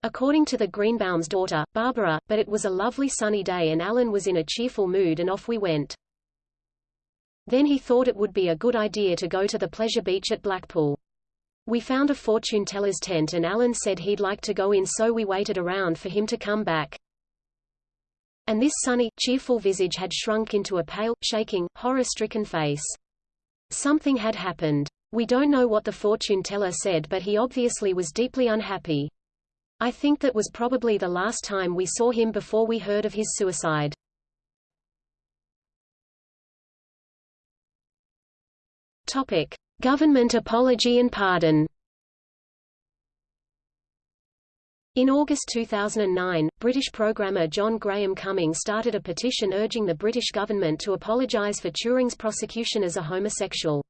[SPEAKER 1] According to the Greenbaum's daughter, Barbara, but it was a lovely sunny day and Alan was in a cheerful mood and off we went. Then he thought it would be a good idea to go to the pleasure beach at Blackpool. We found a fortune teller's tent and Alan said he'd like to go in so we waited around for him to come back. And this sunny, cheerful visage had shrunk into a pale, shaking, horror-stricken face. Something had happened. We don't know what the fortune teller said but he obviously was deeply unhappy. I think that was probably the last time we saw him before we heard of his suicide. Topic: Government apology and pardon. In August 2009, British programmer John Graham Cumming started a petition urging the British government to apologise for Turing's prosecution as a homosexual.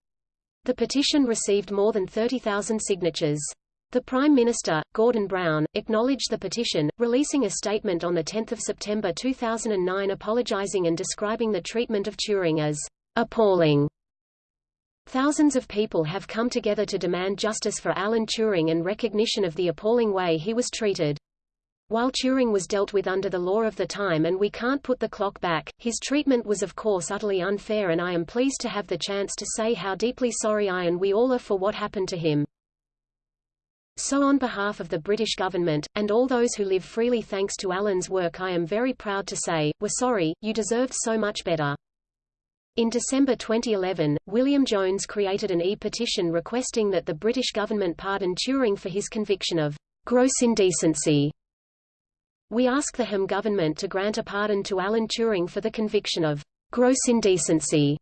[SPEAKER 1] The petition received more than 30,000 signatures. The Prime Minister, Gordon Brown, acknowledged the petition, releasing a statement on 10 September 2009 apologising and describing the treatment of Turing as appalling Thousands of people have come together to demand justice for Alan Turing and recognition of the appalling way he was treated. While Turing was dealt with under the law of the time and we can't put the clock back, his treatment was of course utterly unfair and I am pleased to have the chance to say how deeply sorry I and we all are for what happened to him. So on behalf of the British government, and all those who live freely thanks to Alan's work I am very proud to say, we're sorry, you deserved so much better. In December 2011, William Jones created an e-petition requesting that the British government pardon Turing for his conviction of gross indecency. We ask the HM government to grant a pardon to Alan Turing for the conviction of gross indecency.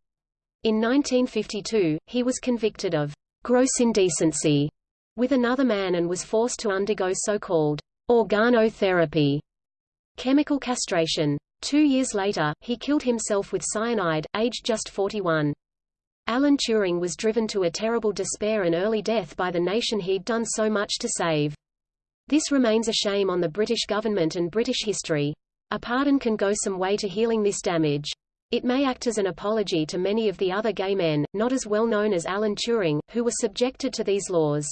[SPEAKER 1] In 1952, he was convicted of gross indecency with another man and was forced to undergo so-called organotherapy, chemical castration. Two years later, he killed himself with cyanide, aged just 41. Alan Turing was driven to a terrible despair and early death by the nation he'd done so much to save. This remains a shame on the British government and British history. A pardon can go some way to healing this damage. It may act as an apology to many of the other gay men, not as well known as Alan Turing, who were subjected to these laws.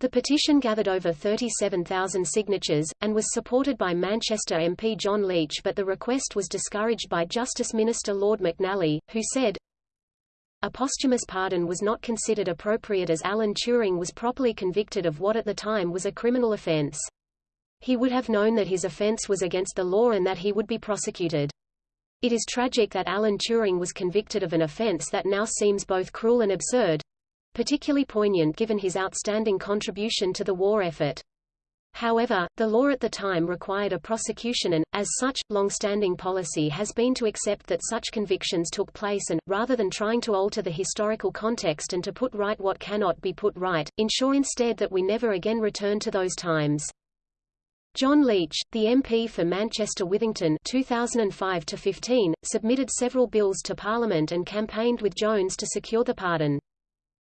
[SPEAKER 1] The petition gathered over 37,000 signatures, and was supported by Manchester MP John Leech but the request was discouraged by Justice Minister Lord McNally, who said, a posthumous pardon was not considered appropriate as Alan Turing was properly convicted of what at the time was a criminal offence. He would have known that his offence was against the law and that he would be prosecuted. It is tragic that Alan Turing was convicted of an offence that now seems both cruel and absurd, particularly poignant given his outstanding contribution to the war effort. However, the law at the time required a prosecution and, as such, long-standing policy has been to accept that such convictions took place and, rather than trying to alter the historical context and to put right what cannot be put right, ensure instead that we never again return to those times. John Leech, the MP for Manchester Withington 2005-15, submitted several bills to Parliament and campaigned with Jones to secure the pardon.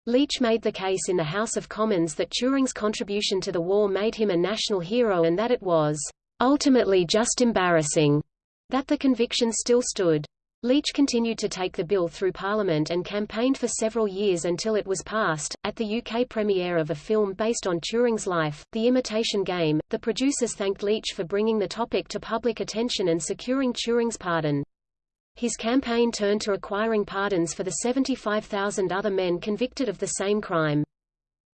[SPEAKER 1] Leech made the case in the House of Commons that Turing's contribution to the war made him a national hero and that it was ultimately just embarrassing that the conviction still stood. Leech continued to take the bill through Parliament and campaigned for several years until it was passed. At the UK premiere of a film based on Turing's life, The Imitation Game, the producers thanked Leech for bringing the topic to public attention and securing Turing's pardon. His campaign turned to acquiring pardons for the 75,000 other men convicted of the same crime.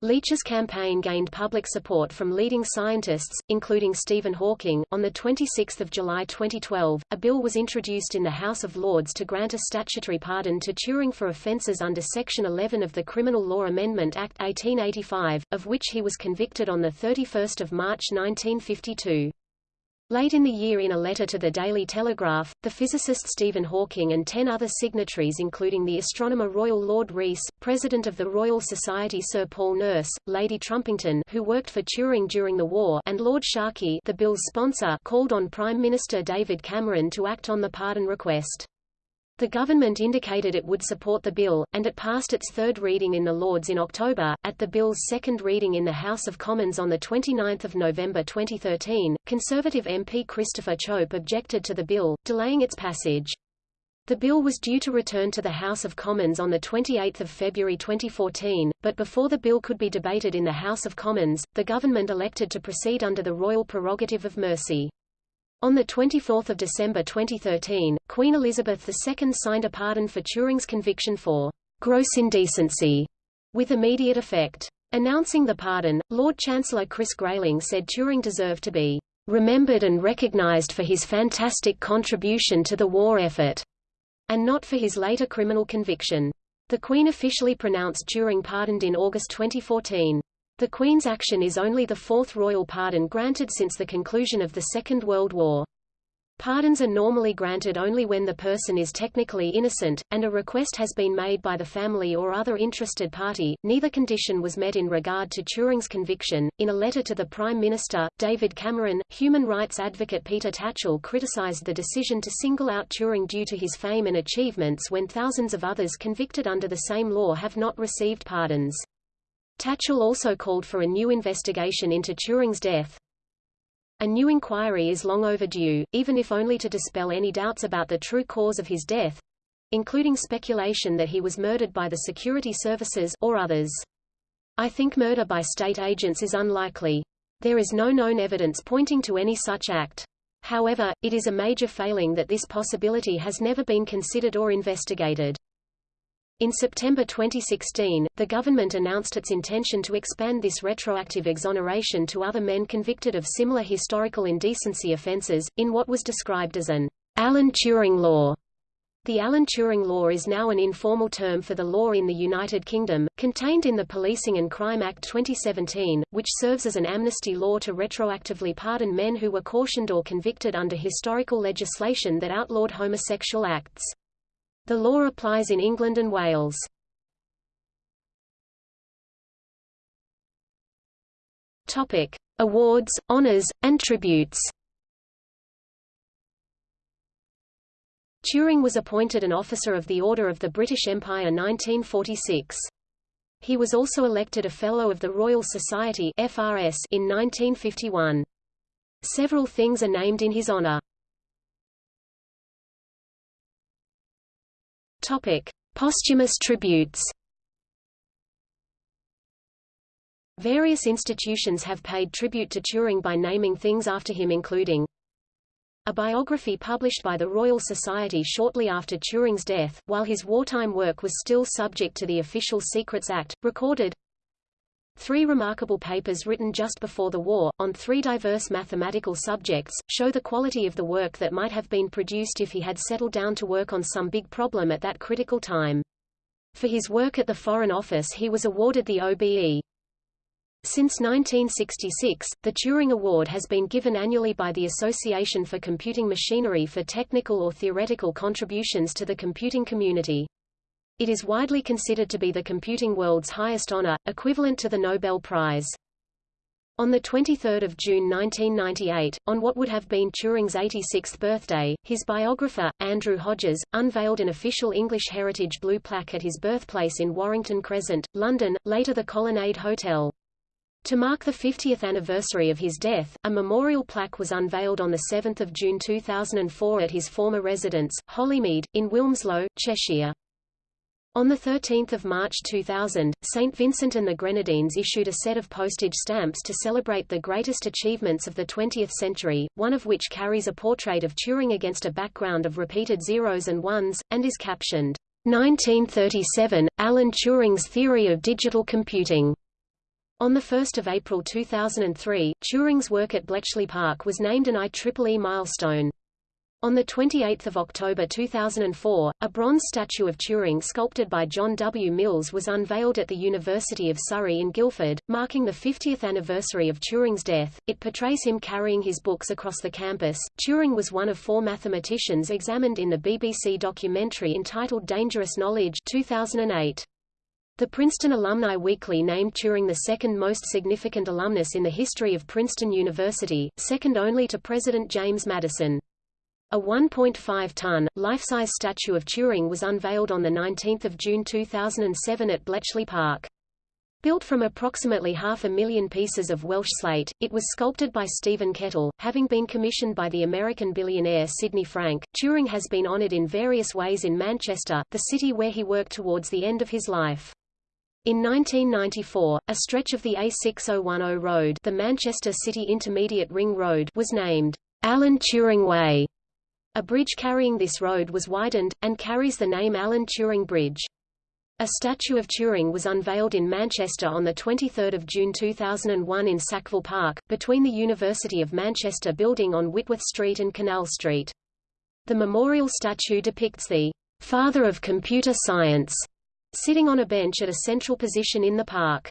[SPEAKER 1] Leech's campaign gained public support from leading scientists, including Stephen Hawking. On 26 July 2012, a bill was introduced in the House of Lords to grant a statutory pardon to Turing for offences under Section 11 of the Criminal Law Amendment Act 1885, of which he was convicted on 31 March 1952. Late in the year in a letter to the Daily Telegraph, the physicist Stephen Hawking and ten other signatories including the astronomer Royal Lord Rees, President of the Royal Society Sir Paul Nurse, Lady Trumpington who worked for Turing during the war and Lord Sharkey the bill's sponsor called on Prime Minister David Cameron to act on the pardon request. The government indicated it would support the bill, and it passed its third reading in the Lords in October. At the bill's second reading in the House of Commons on 29 November 2013, Conservative MP Christopher Chope objected to the bill, delaying its passage. The bill was due to return to the House of Commons on 28 February 2014, but before the bill could be debated in the House of Commons, the government elected to proceed under the royal prerogative of mercy. On 24 December 2013, Queen Elizabeth II signed a pardon for Turing's conviction for gross indecency, with immediate effect. Announcing the pardon, Lord Chancellor Chris Grayling said Turing deserved to be remembered and recognized for his fantastic contribution to the war effort, and not for his later criminal conviction. The Queen officially pronounced Turing pardoned in August 2014. The Queen's action is only the fourth royal pardon granted since the conclusion of the Second World War. Pardons are normally granted only when the person is technically innocent, and a request has been made by the family or other interested party. Neither condition was met in regard to Turing's conviction. In a letter to the Prime Minister, David Cameron, human rights advocate Peter Tatchell criticized the decision to single out Turing due to his fame and achievements when thousands of others convicted under the same law have not received pardons. Tatchell also called for a new investigation into Turing's death. A new inquiry is long overdue, even if only to dispel any doubts about the true cause of his death, including speculation that he was murdered by the security services or others. I think murder by state agents is unlikely. There is no known evidence pointing to any such act. However, it is a major failing that this possibility has never been considered or investigated. In September 2016, the government announced its intention to expand this retroactive exoneration to other men convicted of similar historical indecency offences, in what was described as an Alan Turing law. The Alan Turing Law is now an informal term for the law in the United Kingdom, contained in the Policing and Crime Act 2017, which serves as an amnesty law to retroactively pardon men who were cautioned or convicted under historical legislation that outlawed homosexual acts. The law applies in England and Wales. Topic: Awards, honors, and tributes. Turing was appointed an Officer of the Order of the British Empire 1946. He was also elected a Fellow of the Royal Society FRS in 1951. Several things are named in his honor. Posthumous tributes. Various institutions have paid tribute to Turing by naming things after him including a biography published by the Royal Society shortly after Turing's death, while his wartime work was still subject to the Official Secrets Act, recorded Three remarkable papers written just before the war, on three diverse mathematical subjects, show the quality of the work that might have been produced if he had settled down to work on some big problem at that critical time. For his work at the Foreign Office he was awarded the OBE. Since 1966, the Turing Award has been given annually by the Association for Computing Machinery for technical or theoretical contributions to the computing community. It is widely considered to be the computing world's highest honor, equivalent to the Nobel Prize. On 23 June 1998, on what would have been Turing's 86th birthday, his biographer, Andrew Hodges, unveiled an official English Heritage Blue plaque at his birthplace in Warrington Crescent, London, later the Colonnade Hotel. To mark the 50th anniversary of his death, a memorial plaque was unveiled on 7 June 2004 at his former residence, Hollymeade, in Wilmslow, Cheshire. On 13 March 2000, St. Vincent and the Grenadines issued a set of postage stamps to celebrate the greatest achievements of the 20th century, one of which carries a portrait of Turing against a background of repeated zeros and ones, and is captioned, 1937, Alan Turing's Theory of Digital Computing. On 1 April 2003, Turing's work at Bletchley Park was named an IEEE milestone. On 28 October 2004, a bronze statue of Turing sculpted by John W. Mills was unveiled at the University of Surrey in Guildford, marking the 50th anniversary of Turing's death. It portrays him carrying his books across the campus. Turing was one of four mathematicians examined in the BBC documentary entitled Dangerous Knowledge 2008. The Princeton Alumni Weekly named Turing the second most significant alumnus in the history of Princeton University, second only to President James Madison. A 1.5-ton, life-size statue of Turing was unveiled on 19 June 2007 at Bletchley Park. Built from approximately half a million pieces of Welsh slate, it was sculpted by Stephen Kettle. Having been commissioned by the American billionaire Sidney Frank, Turing has been honored in various ways in Manchester, the city where he worked towards the end of his life. In 1994, a stretch of the A6010 road the Manchester City Intermediate Ring Road was named Alan Turing Way. A bridge carrying this road was widened, and carries the name Alan Turing Bridge. A statue of Turing was unveiled in Manchester on 23 June 2001 in Sackville Park, between the University of Manchester building on Whitworth Street and Canal Street. The memorial statue depicts the father of computer science sitting on a bench at a central position in the park.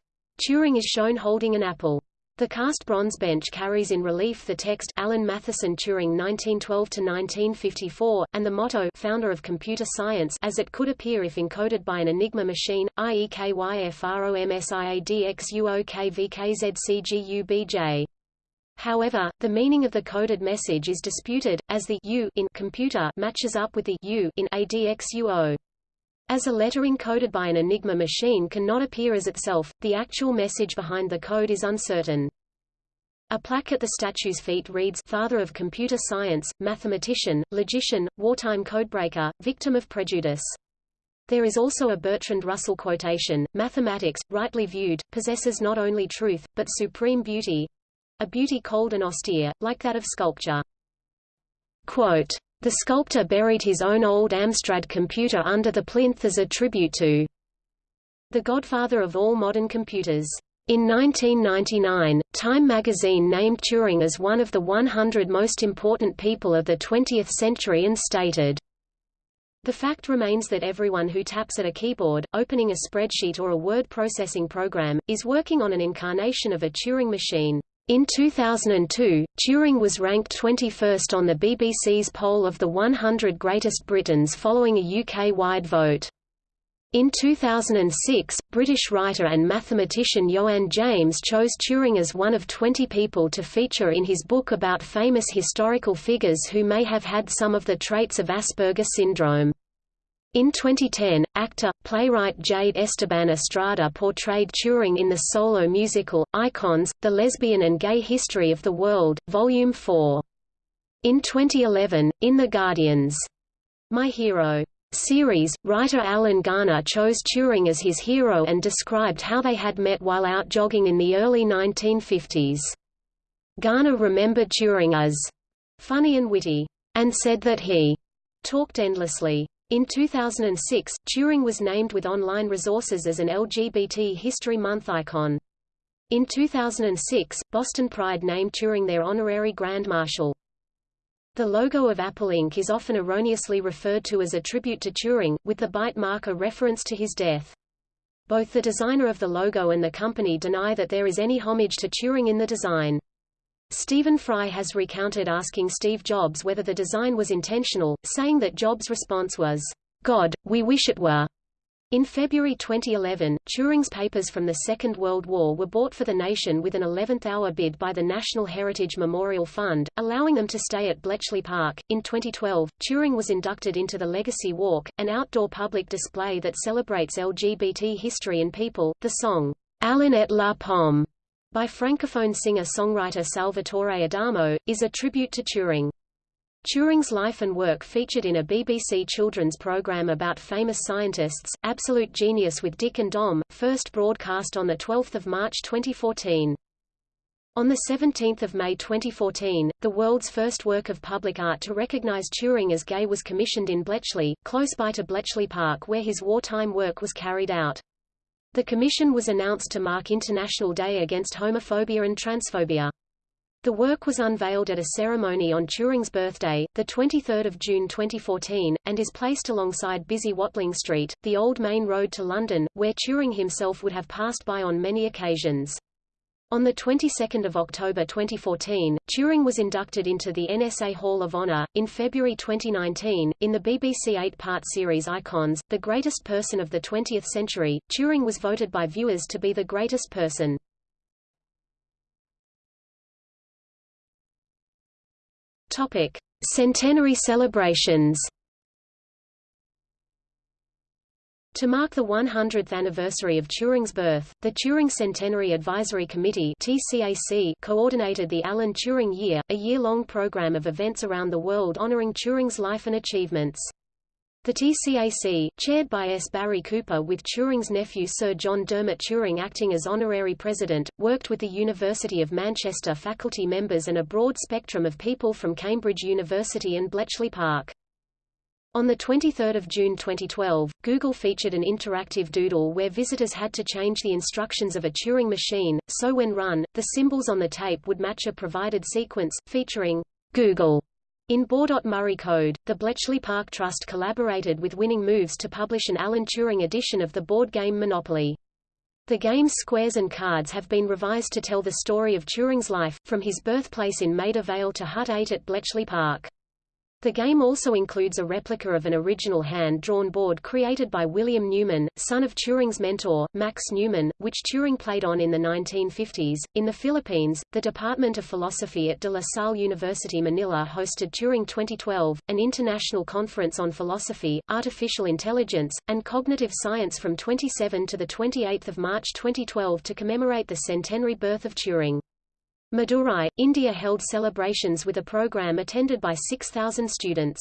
[SPEAKER 1] Turing is shown holding an apple. The cast bronze bench carries in relief the text Alan Mathison Turing 1912–1954, and the motto Founder of Computer Science as it could appear if encoded by an Enigma machine, IEKYFROMSIADXUOKVKZCGUBJ. However, the meaning of the coded message is disputed, as the U in computer matches up with the U in ADXUO. As a letter encoded by an Enigma machine cannot appear as itself, the actual message behind the code is uncertain. A plaque at the statue's feet reads Father of Computer Science, Mathematician, Logician, Wartime Codebreaker, Victim of Prejudice. There is also a Bertrand Russell quotation, Mathematics, rightly viewed, possesses not only truth, but supreme beauty—a beauty cold and austere, like that of sculpture. Quote, the sculptor buried his own old Amstrad computer under the plinth as a tribute to the godfather of all modern computers. In 1999, Time magazine named Turing as one of the 100 most important people of the 20th century and stated, The fact remains that everyone who taps at a keyboard, opening a spreadsheet or a word processing program, is working on an incarnation of a Turing machine. In 2002, Turing was ranked 21st on the BBC's poll of the 100 greatest Britons following a UK-wide vote. In 2006, British writer and mathematician Ioan James chose Turing as one of 20 people to feature in his book about famous historical figures who may have had some of the traits of Asperger syndrome. In 2010, actor, playwright Jade Esteban Estrada portrayed Turing in the solo musical, Icons, The Lesbian and Gay History of the World, Volume 4. In 2011, in The Guardian's My Hero series, writer Alan Garner chose Turing as his hero and described how they had met while out jogging in the early 1950s. Garner remembered Turing as funny and witty, and said that he talked endlessly. In 2006, Turing was named with online resources as an LGBT History Month icon. In 2006, Boston Pride named Turing their honorary Grand Marshal. The logo of Apple Inc. is often erroneously referred to as a tribute to Turing, with the bite mark a reference to his death. Both the designer of the logo and the company deny that there is any homage to Turing in the design. Stephen Fry has recounted asking Steve Jobs whether the design was intentional, saying that Jobs' response was, God, we wish it were. In February 2011, Turing's papers from the Second World War were bought for the nation with an 11th-hour bid by the National Heritage Memorial Fund, allowing them to stay at Bletchley Park. In 2012, Turing was inducted into the Legacy Walk, an outdoor public display that celebrates LGBT history and people. The song, Alan et la Pomme, by francophone singer-songwriter Salvatore Adamo, is a tribute to Turing. Turing's life and work featured in a BBC children's programme about famous scientists, Absolute Genius with Dick and Dom, first broadcast on 12 March 2014. On 17 May 2014, the world's first work of public art to recognise Turing as gay was commissioned in Bletchley, close by to Bletchley Park where his wartime work was carried out. The commission was announced to mark International Day Against Homophobia and Transphobia. The work was unveiled at a ceremony on Turing's birthday, 23 June 2014, and is placed alongside busy Watling Street, the old main road to London, where Turing himself would have passed by on many occasions. On the 22nd of October 2014, Turing was inducted into the NSA Hall of Honor. In February 2019, in the BBC eight-part series Icons, The Greatest Person of the 20th Century, Turing was voted by viewers to be the greatest person. Topic: Centenary celebrations. To mark the 100th anniversary of Turing's birth, the Turing Centenary Advisory Committee (TCAC) coordinated the Alan Turing Year, a year-long program of events around the world honoring Turing's life and achievements. The TCAC, chaired by S. Barry Cooper with Turing's nephew Sir John Dermot Turing acting as honorary president, worked with the University of Manchester faculty members and a broad spectrum of people from Cambridge University and Bletchley Park. On 23 June 2012, Google featured an interactive doodle where visitors had to change the instructions of a Turing machine, so when run, the symbols on the tape would match a provided sequence, featuring Google in Baudot-Murray code, the Bletchley Park Trust collaborated with Winning Moves to publish an Alan Turing edition of the board game Monopoly. The game's squares and cards have been revised to tell the story of Turing's life, from his birthplace in Maida Vale to Hut 8 at Bletchley Park. The game also includes a replica of an original hand-drawn board created by William Newman, son of Turing's mentor, Max Newman, which Turing played on in the 1950s. In the Philippines, the Department of Philosophy at De La Salle University Manila hosted Turing 2012, an international conference on philosophy, artificial intelligence, and cognitive science from 27 to 28 March 2012 to commemorate the centenary birth of Turing. Madurai, India held celebrations with a program attended by 6,000 students.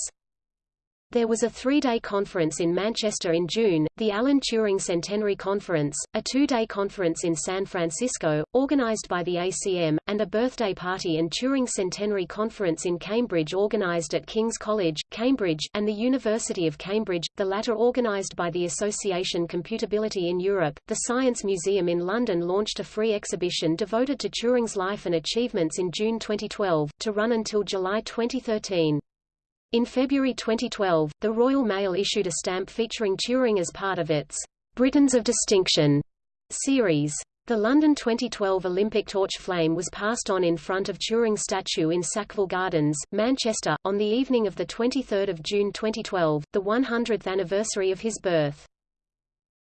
[SPEAKER 1] There was a three-day conference in Manchester in June, the Alan Turing Centenary Conference, a two-day conference in San Francisco, organized by the ACM, and a birthday party and Turing Centenary Conference in Cambridge organized at King's College, Cambridge, and the University of Cambridge, the latter organized by the Association Computability in Europe. The Science Museum in London launched a free exhibition devoted to Turing's life and achievements in June 2012, to run until July 2013. In February 2012, the Royal Mail issued a stamp featuring Turing as part of its Britons of Distinction series. The London 2012 Olympic torch flame was passed on in front of Turing's statue in Sackville Gardens, Manchester, on the evening of 23 June 2012, the 100th anniversary of his birth.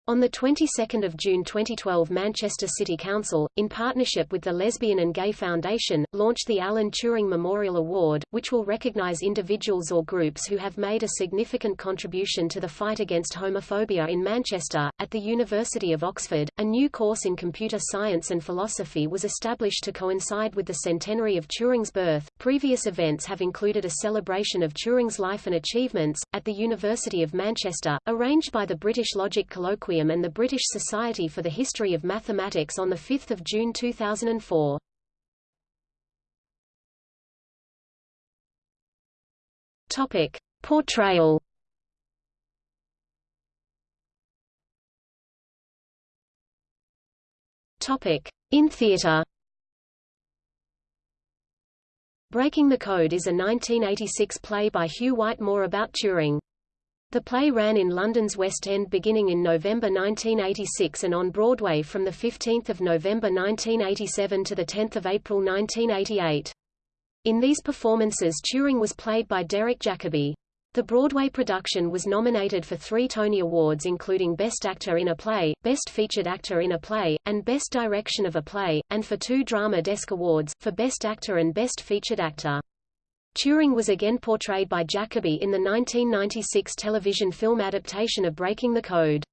[SPEAKER 1] On the 22nd of June 2012 Manchester City Council, in partnership with the Lesbian and Gay Foundation, launched the Alan Turing Memorial Award, which will recognise individuals or groups who have made a significant contribution to the fight against homophobia in Manchester. At the University of Oxford, a new course in computer science and philosophy was established to coincide with the centenary of Turing's birth. Previous events have included a celebration of Turing's life and achievements, at the University of Manchester, arranged by the British Logic Colloquium and the British Society for the History of Mathematics on 5 June 2004. Topic. Portrayal Topic. In theatre Breaking the Code is a 1986 play by Hugh Whitemore about Turing. The play ran in London's West End beginning in November 1986 and on Broadway from 15 November 1987 to 10 April 1988. In these performances Turing was played by Derek Jacobi. The Broadway production was nominated for three Tony Awards including Best Actor in a Play, Best Featured Actor in a Play, and Best Direction of a Play, and for two Drama Desk Awards, for Best Actor and Best Featured Actor. Turing was again portrayed by Jacobi in the 1996 television film adaptation of Breaking the Code.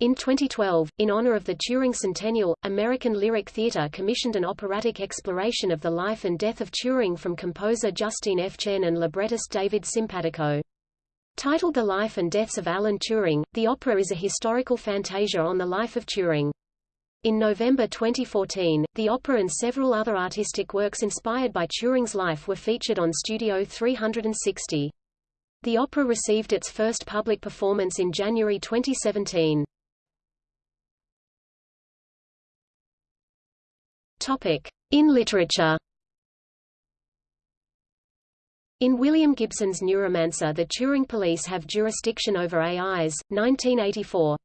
[SPEAKER 1] In 2012, in honor of the Turing Centennial, American Lyric Theatre commissioned an operatic exploration of the life and death of Turing from composer Justine F. Chen and librettist David Simpatico. Titled The Life and Deaths of Alan Turing, the opera is a historical fantasia on the life of Turing. In November 2014, the opera and several other artistic works inspired by Turing's life were featured on Studio 360. The opera received its first public performance in January 2017. Topic: In literature. In William Gibson's Neuromancer The Turing Police Have Jurisdiction Over AIs, 1984,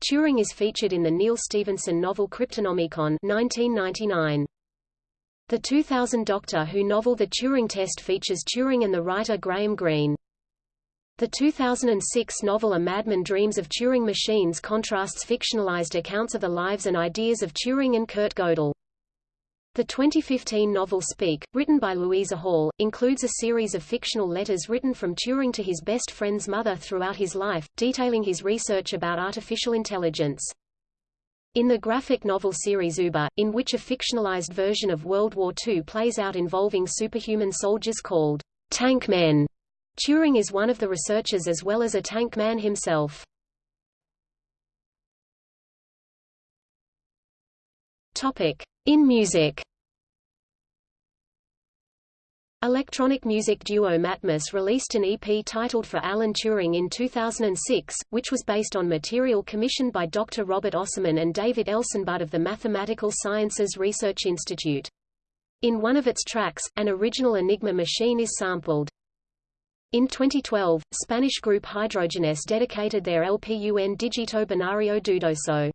[SPEAKER 1] Turing is featured in the Neal Stephenson novel Cryptonomicon 1999. The 2000 Doctor Who novel The Turing Test features Turing and the writer Graham Greene. The 2006 novel A Madman Dreams of Turing Machines contrasts fictionalized accounts of the lives and ideas of Turing and Kurt Gödel. The 2015 novel Speak, written by Louisa Hall, includes a series of fictional letters written from Turing to his best friend's mother throughout his life, detailing his research about artificial intelligence. In the graphic novel series Uber, in which a fictionalized version of World War II plays out involving superhuman soldiers called tank men, Turing is one of the researchers as well as a tank man himself. Topic. In music Electronic music duo Matmos released an EP titled For Alan Turing in 2006, which was based on material commissioned by Dr. Robert Osserman and David Eisenbud of the Mathematical Sciences Research Institute. In one of its tracks, an original Enigma machine is sampled. In 2012, Spanish group Hidrogenesse dedicated their LP Un Digito Binario Dudoso.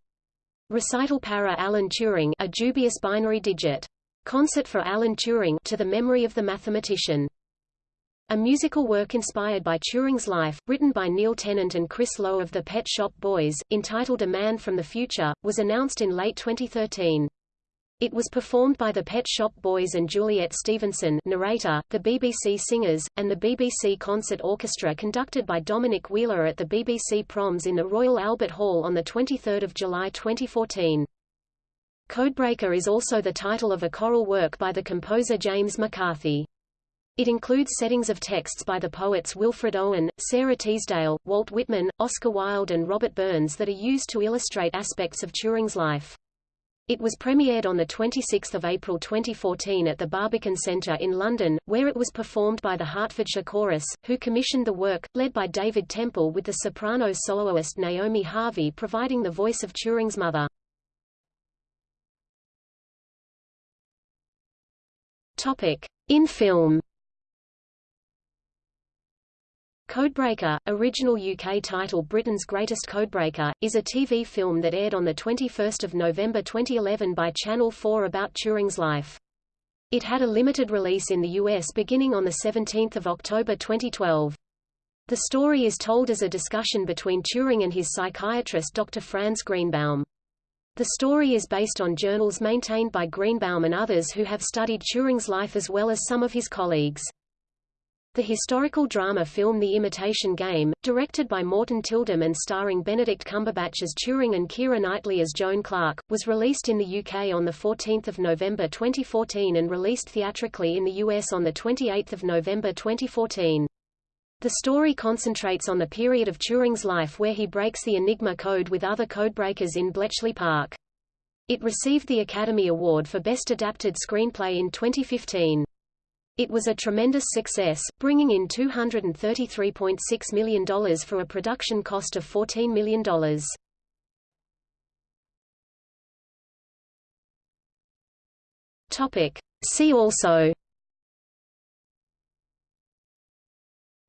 [SPEAKER 1] Recital para Alan Turing a dubious binary digit. Concert for Alan Turing to the memory of the mathematician. A musical work inspired by Turing's life, written by Neil Tennant and Chris Lowe of the Pet Shop Boys, entitled A Man from the Future, was announced in late 2013. It was performed by the Pet Shop Boys and Juliet Stevenson narrator, the BBC Singers, and the BBC Concert Orchestra conducted by Dominic Wheeler at the BBC Proms in the Royal Albert Hall on 23 July 2014. Codebreaker is also the title of a choral work by the composer James McCarthy. It includes settings of texts by the poets Wilfred Owen, Sara Teasdale, Walt Whitman, Oscar Wilde and Robert Burns that are used to illustrate aspects of Turing's life. It was premiered on 26 April 2014 at the Barbican Centre in London, where it was performed by the Hertfordshire Chorus, who commissioned the work, led by David Temple with the soprano soloist Naomi Harvey providing the voice of Turing's mother. In film Codebreaker, original UK title Britain's Greatest Codebreaker, is a TV film that aired on 21 November 2011 by Channel 4 about Turing's life. It had a limited release in the US beginning on 17 October 2012. The story is told as a discussion between Turing and his psychiatrist Dr. Franz Greenbaum. The story is based on journals maintained by Greenbaum and others who have studied Turing's life as well as some of his colleagues. The historical drama film The Imitation Game, directed by Morten Tyldum and starring Benedict Cumberbatch as Turing and Keira Knightley as Joan Clarke, was released in the UK on 14 November 2014 and released theatrically in the US on 28 November 2014. The story concentrates on the period of Turing's life where he breaks the Enigma code with other codebreakers in Bletchley Park. It received the Academy Award for Best Adapted Screenplay in 2015. It was a tremendous success, bringing in $233.6 million for a production cost of $14 million. Topic. See also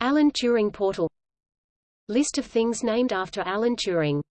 [SPEAKER 1] Alan Turing portal List of things named after Alan Turing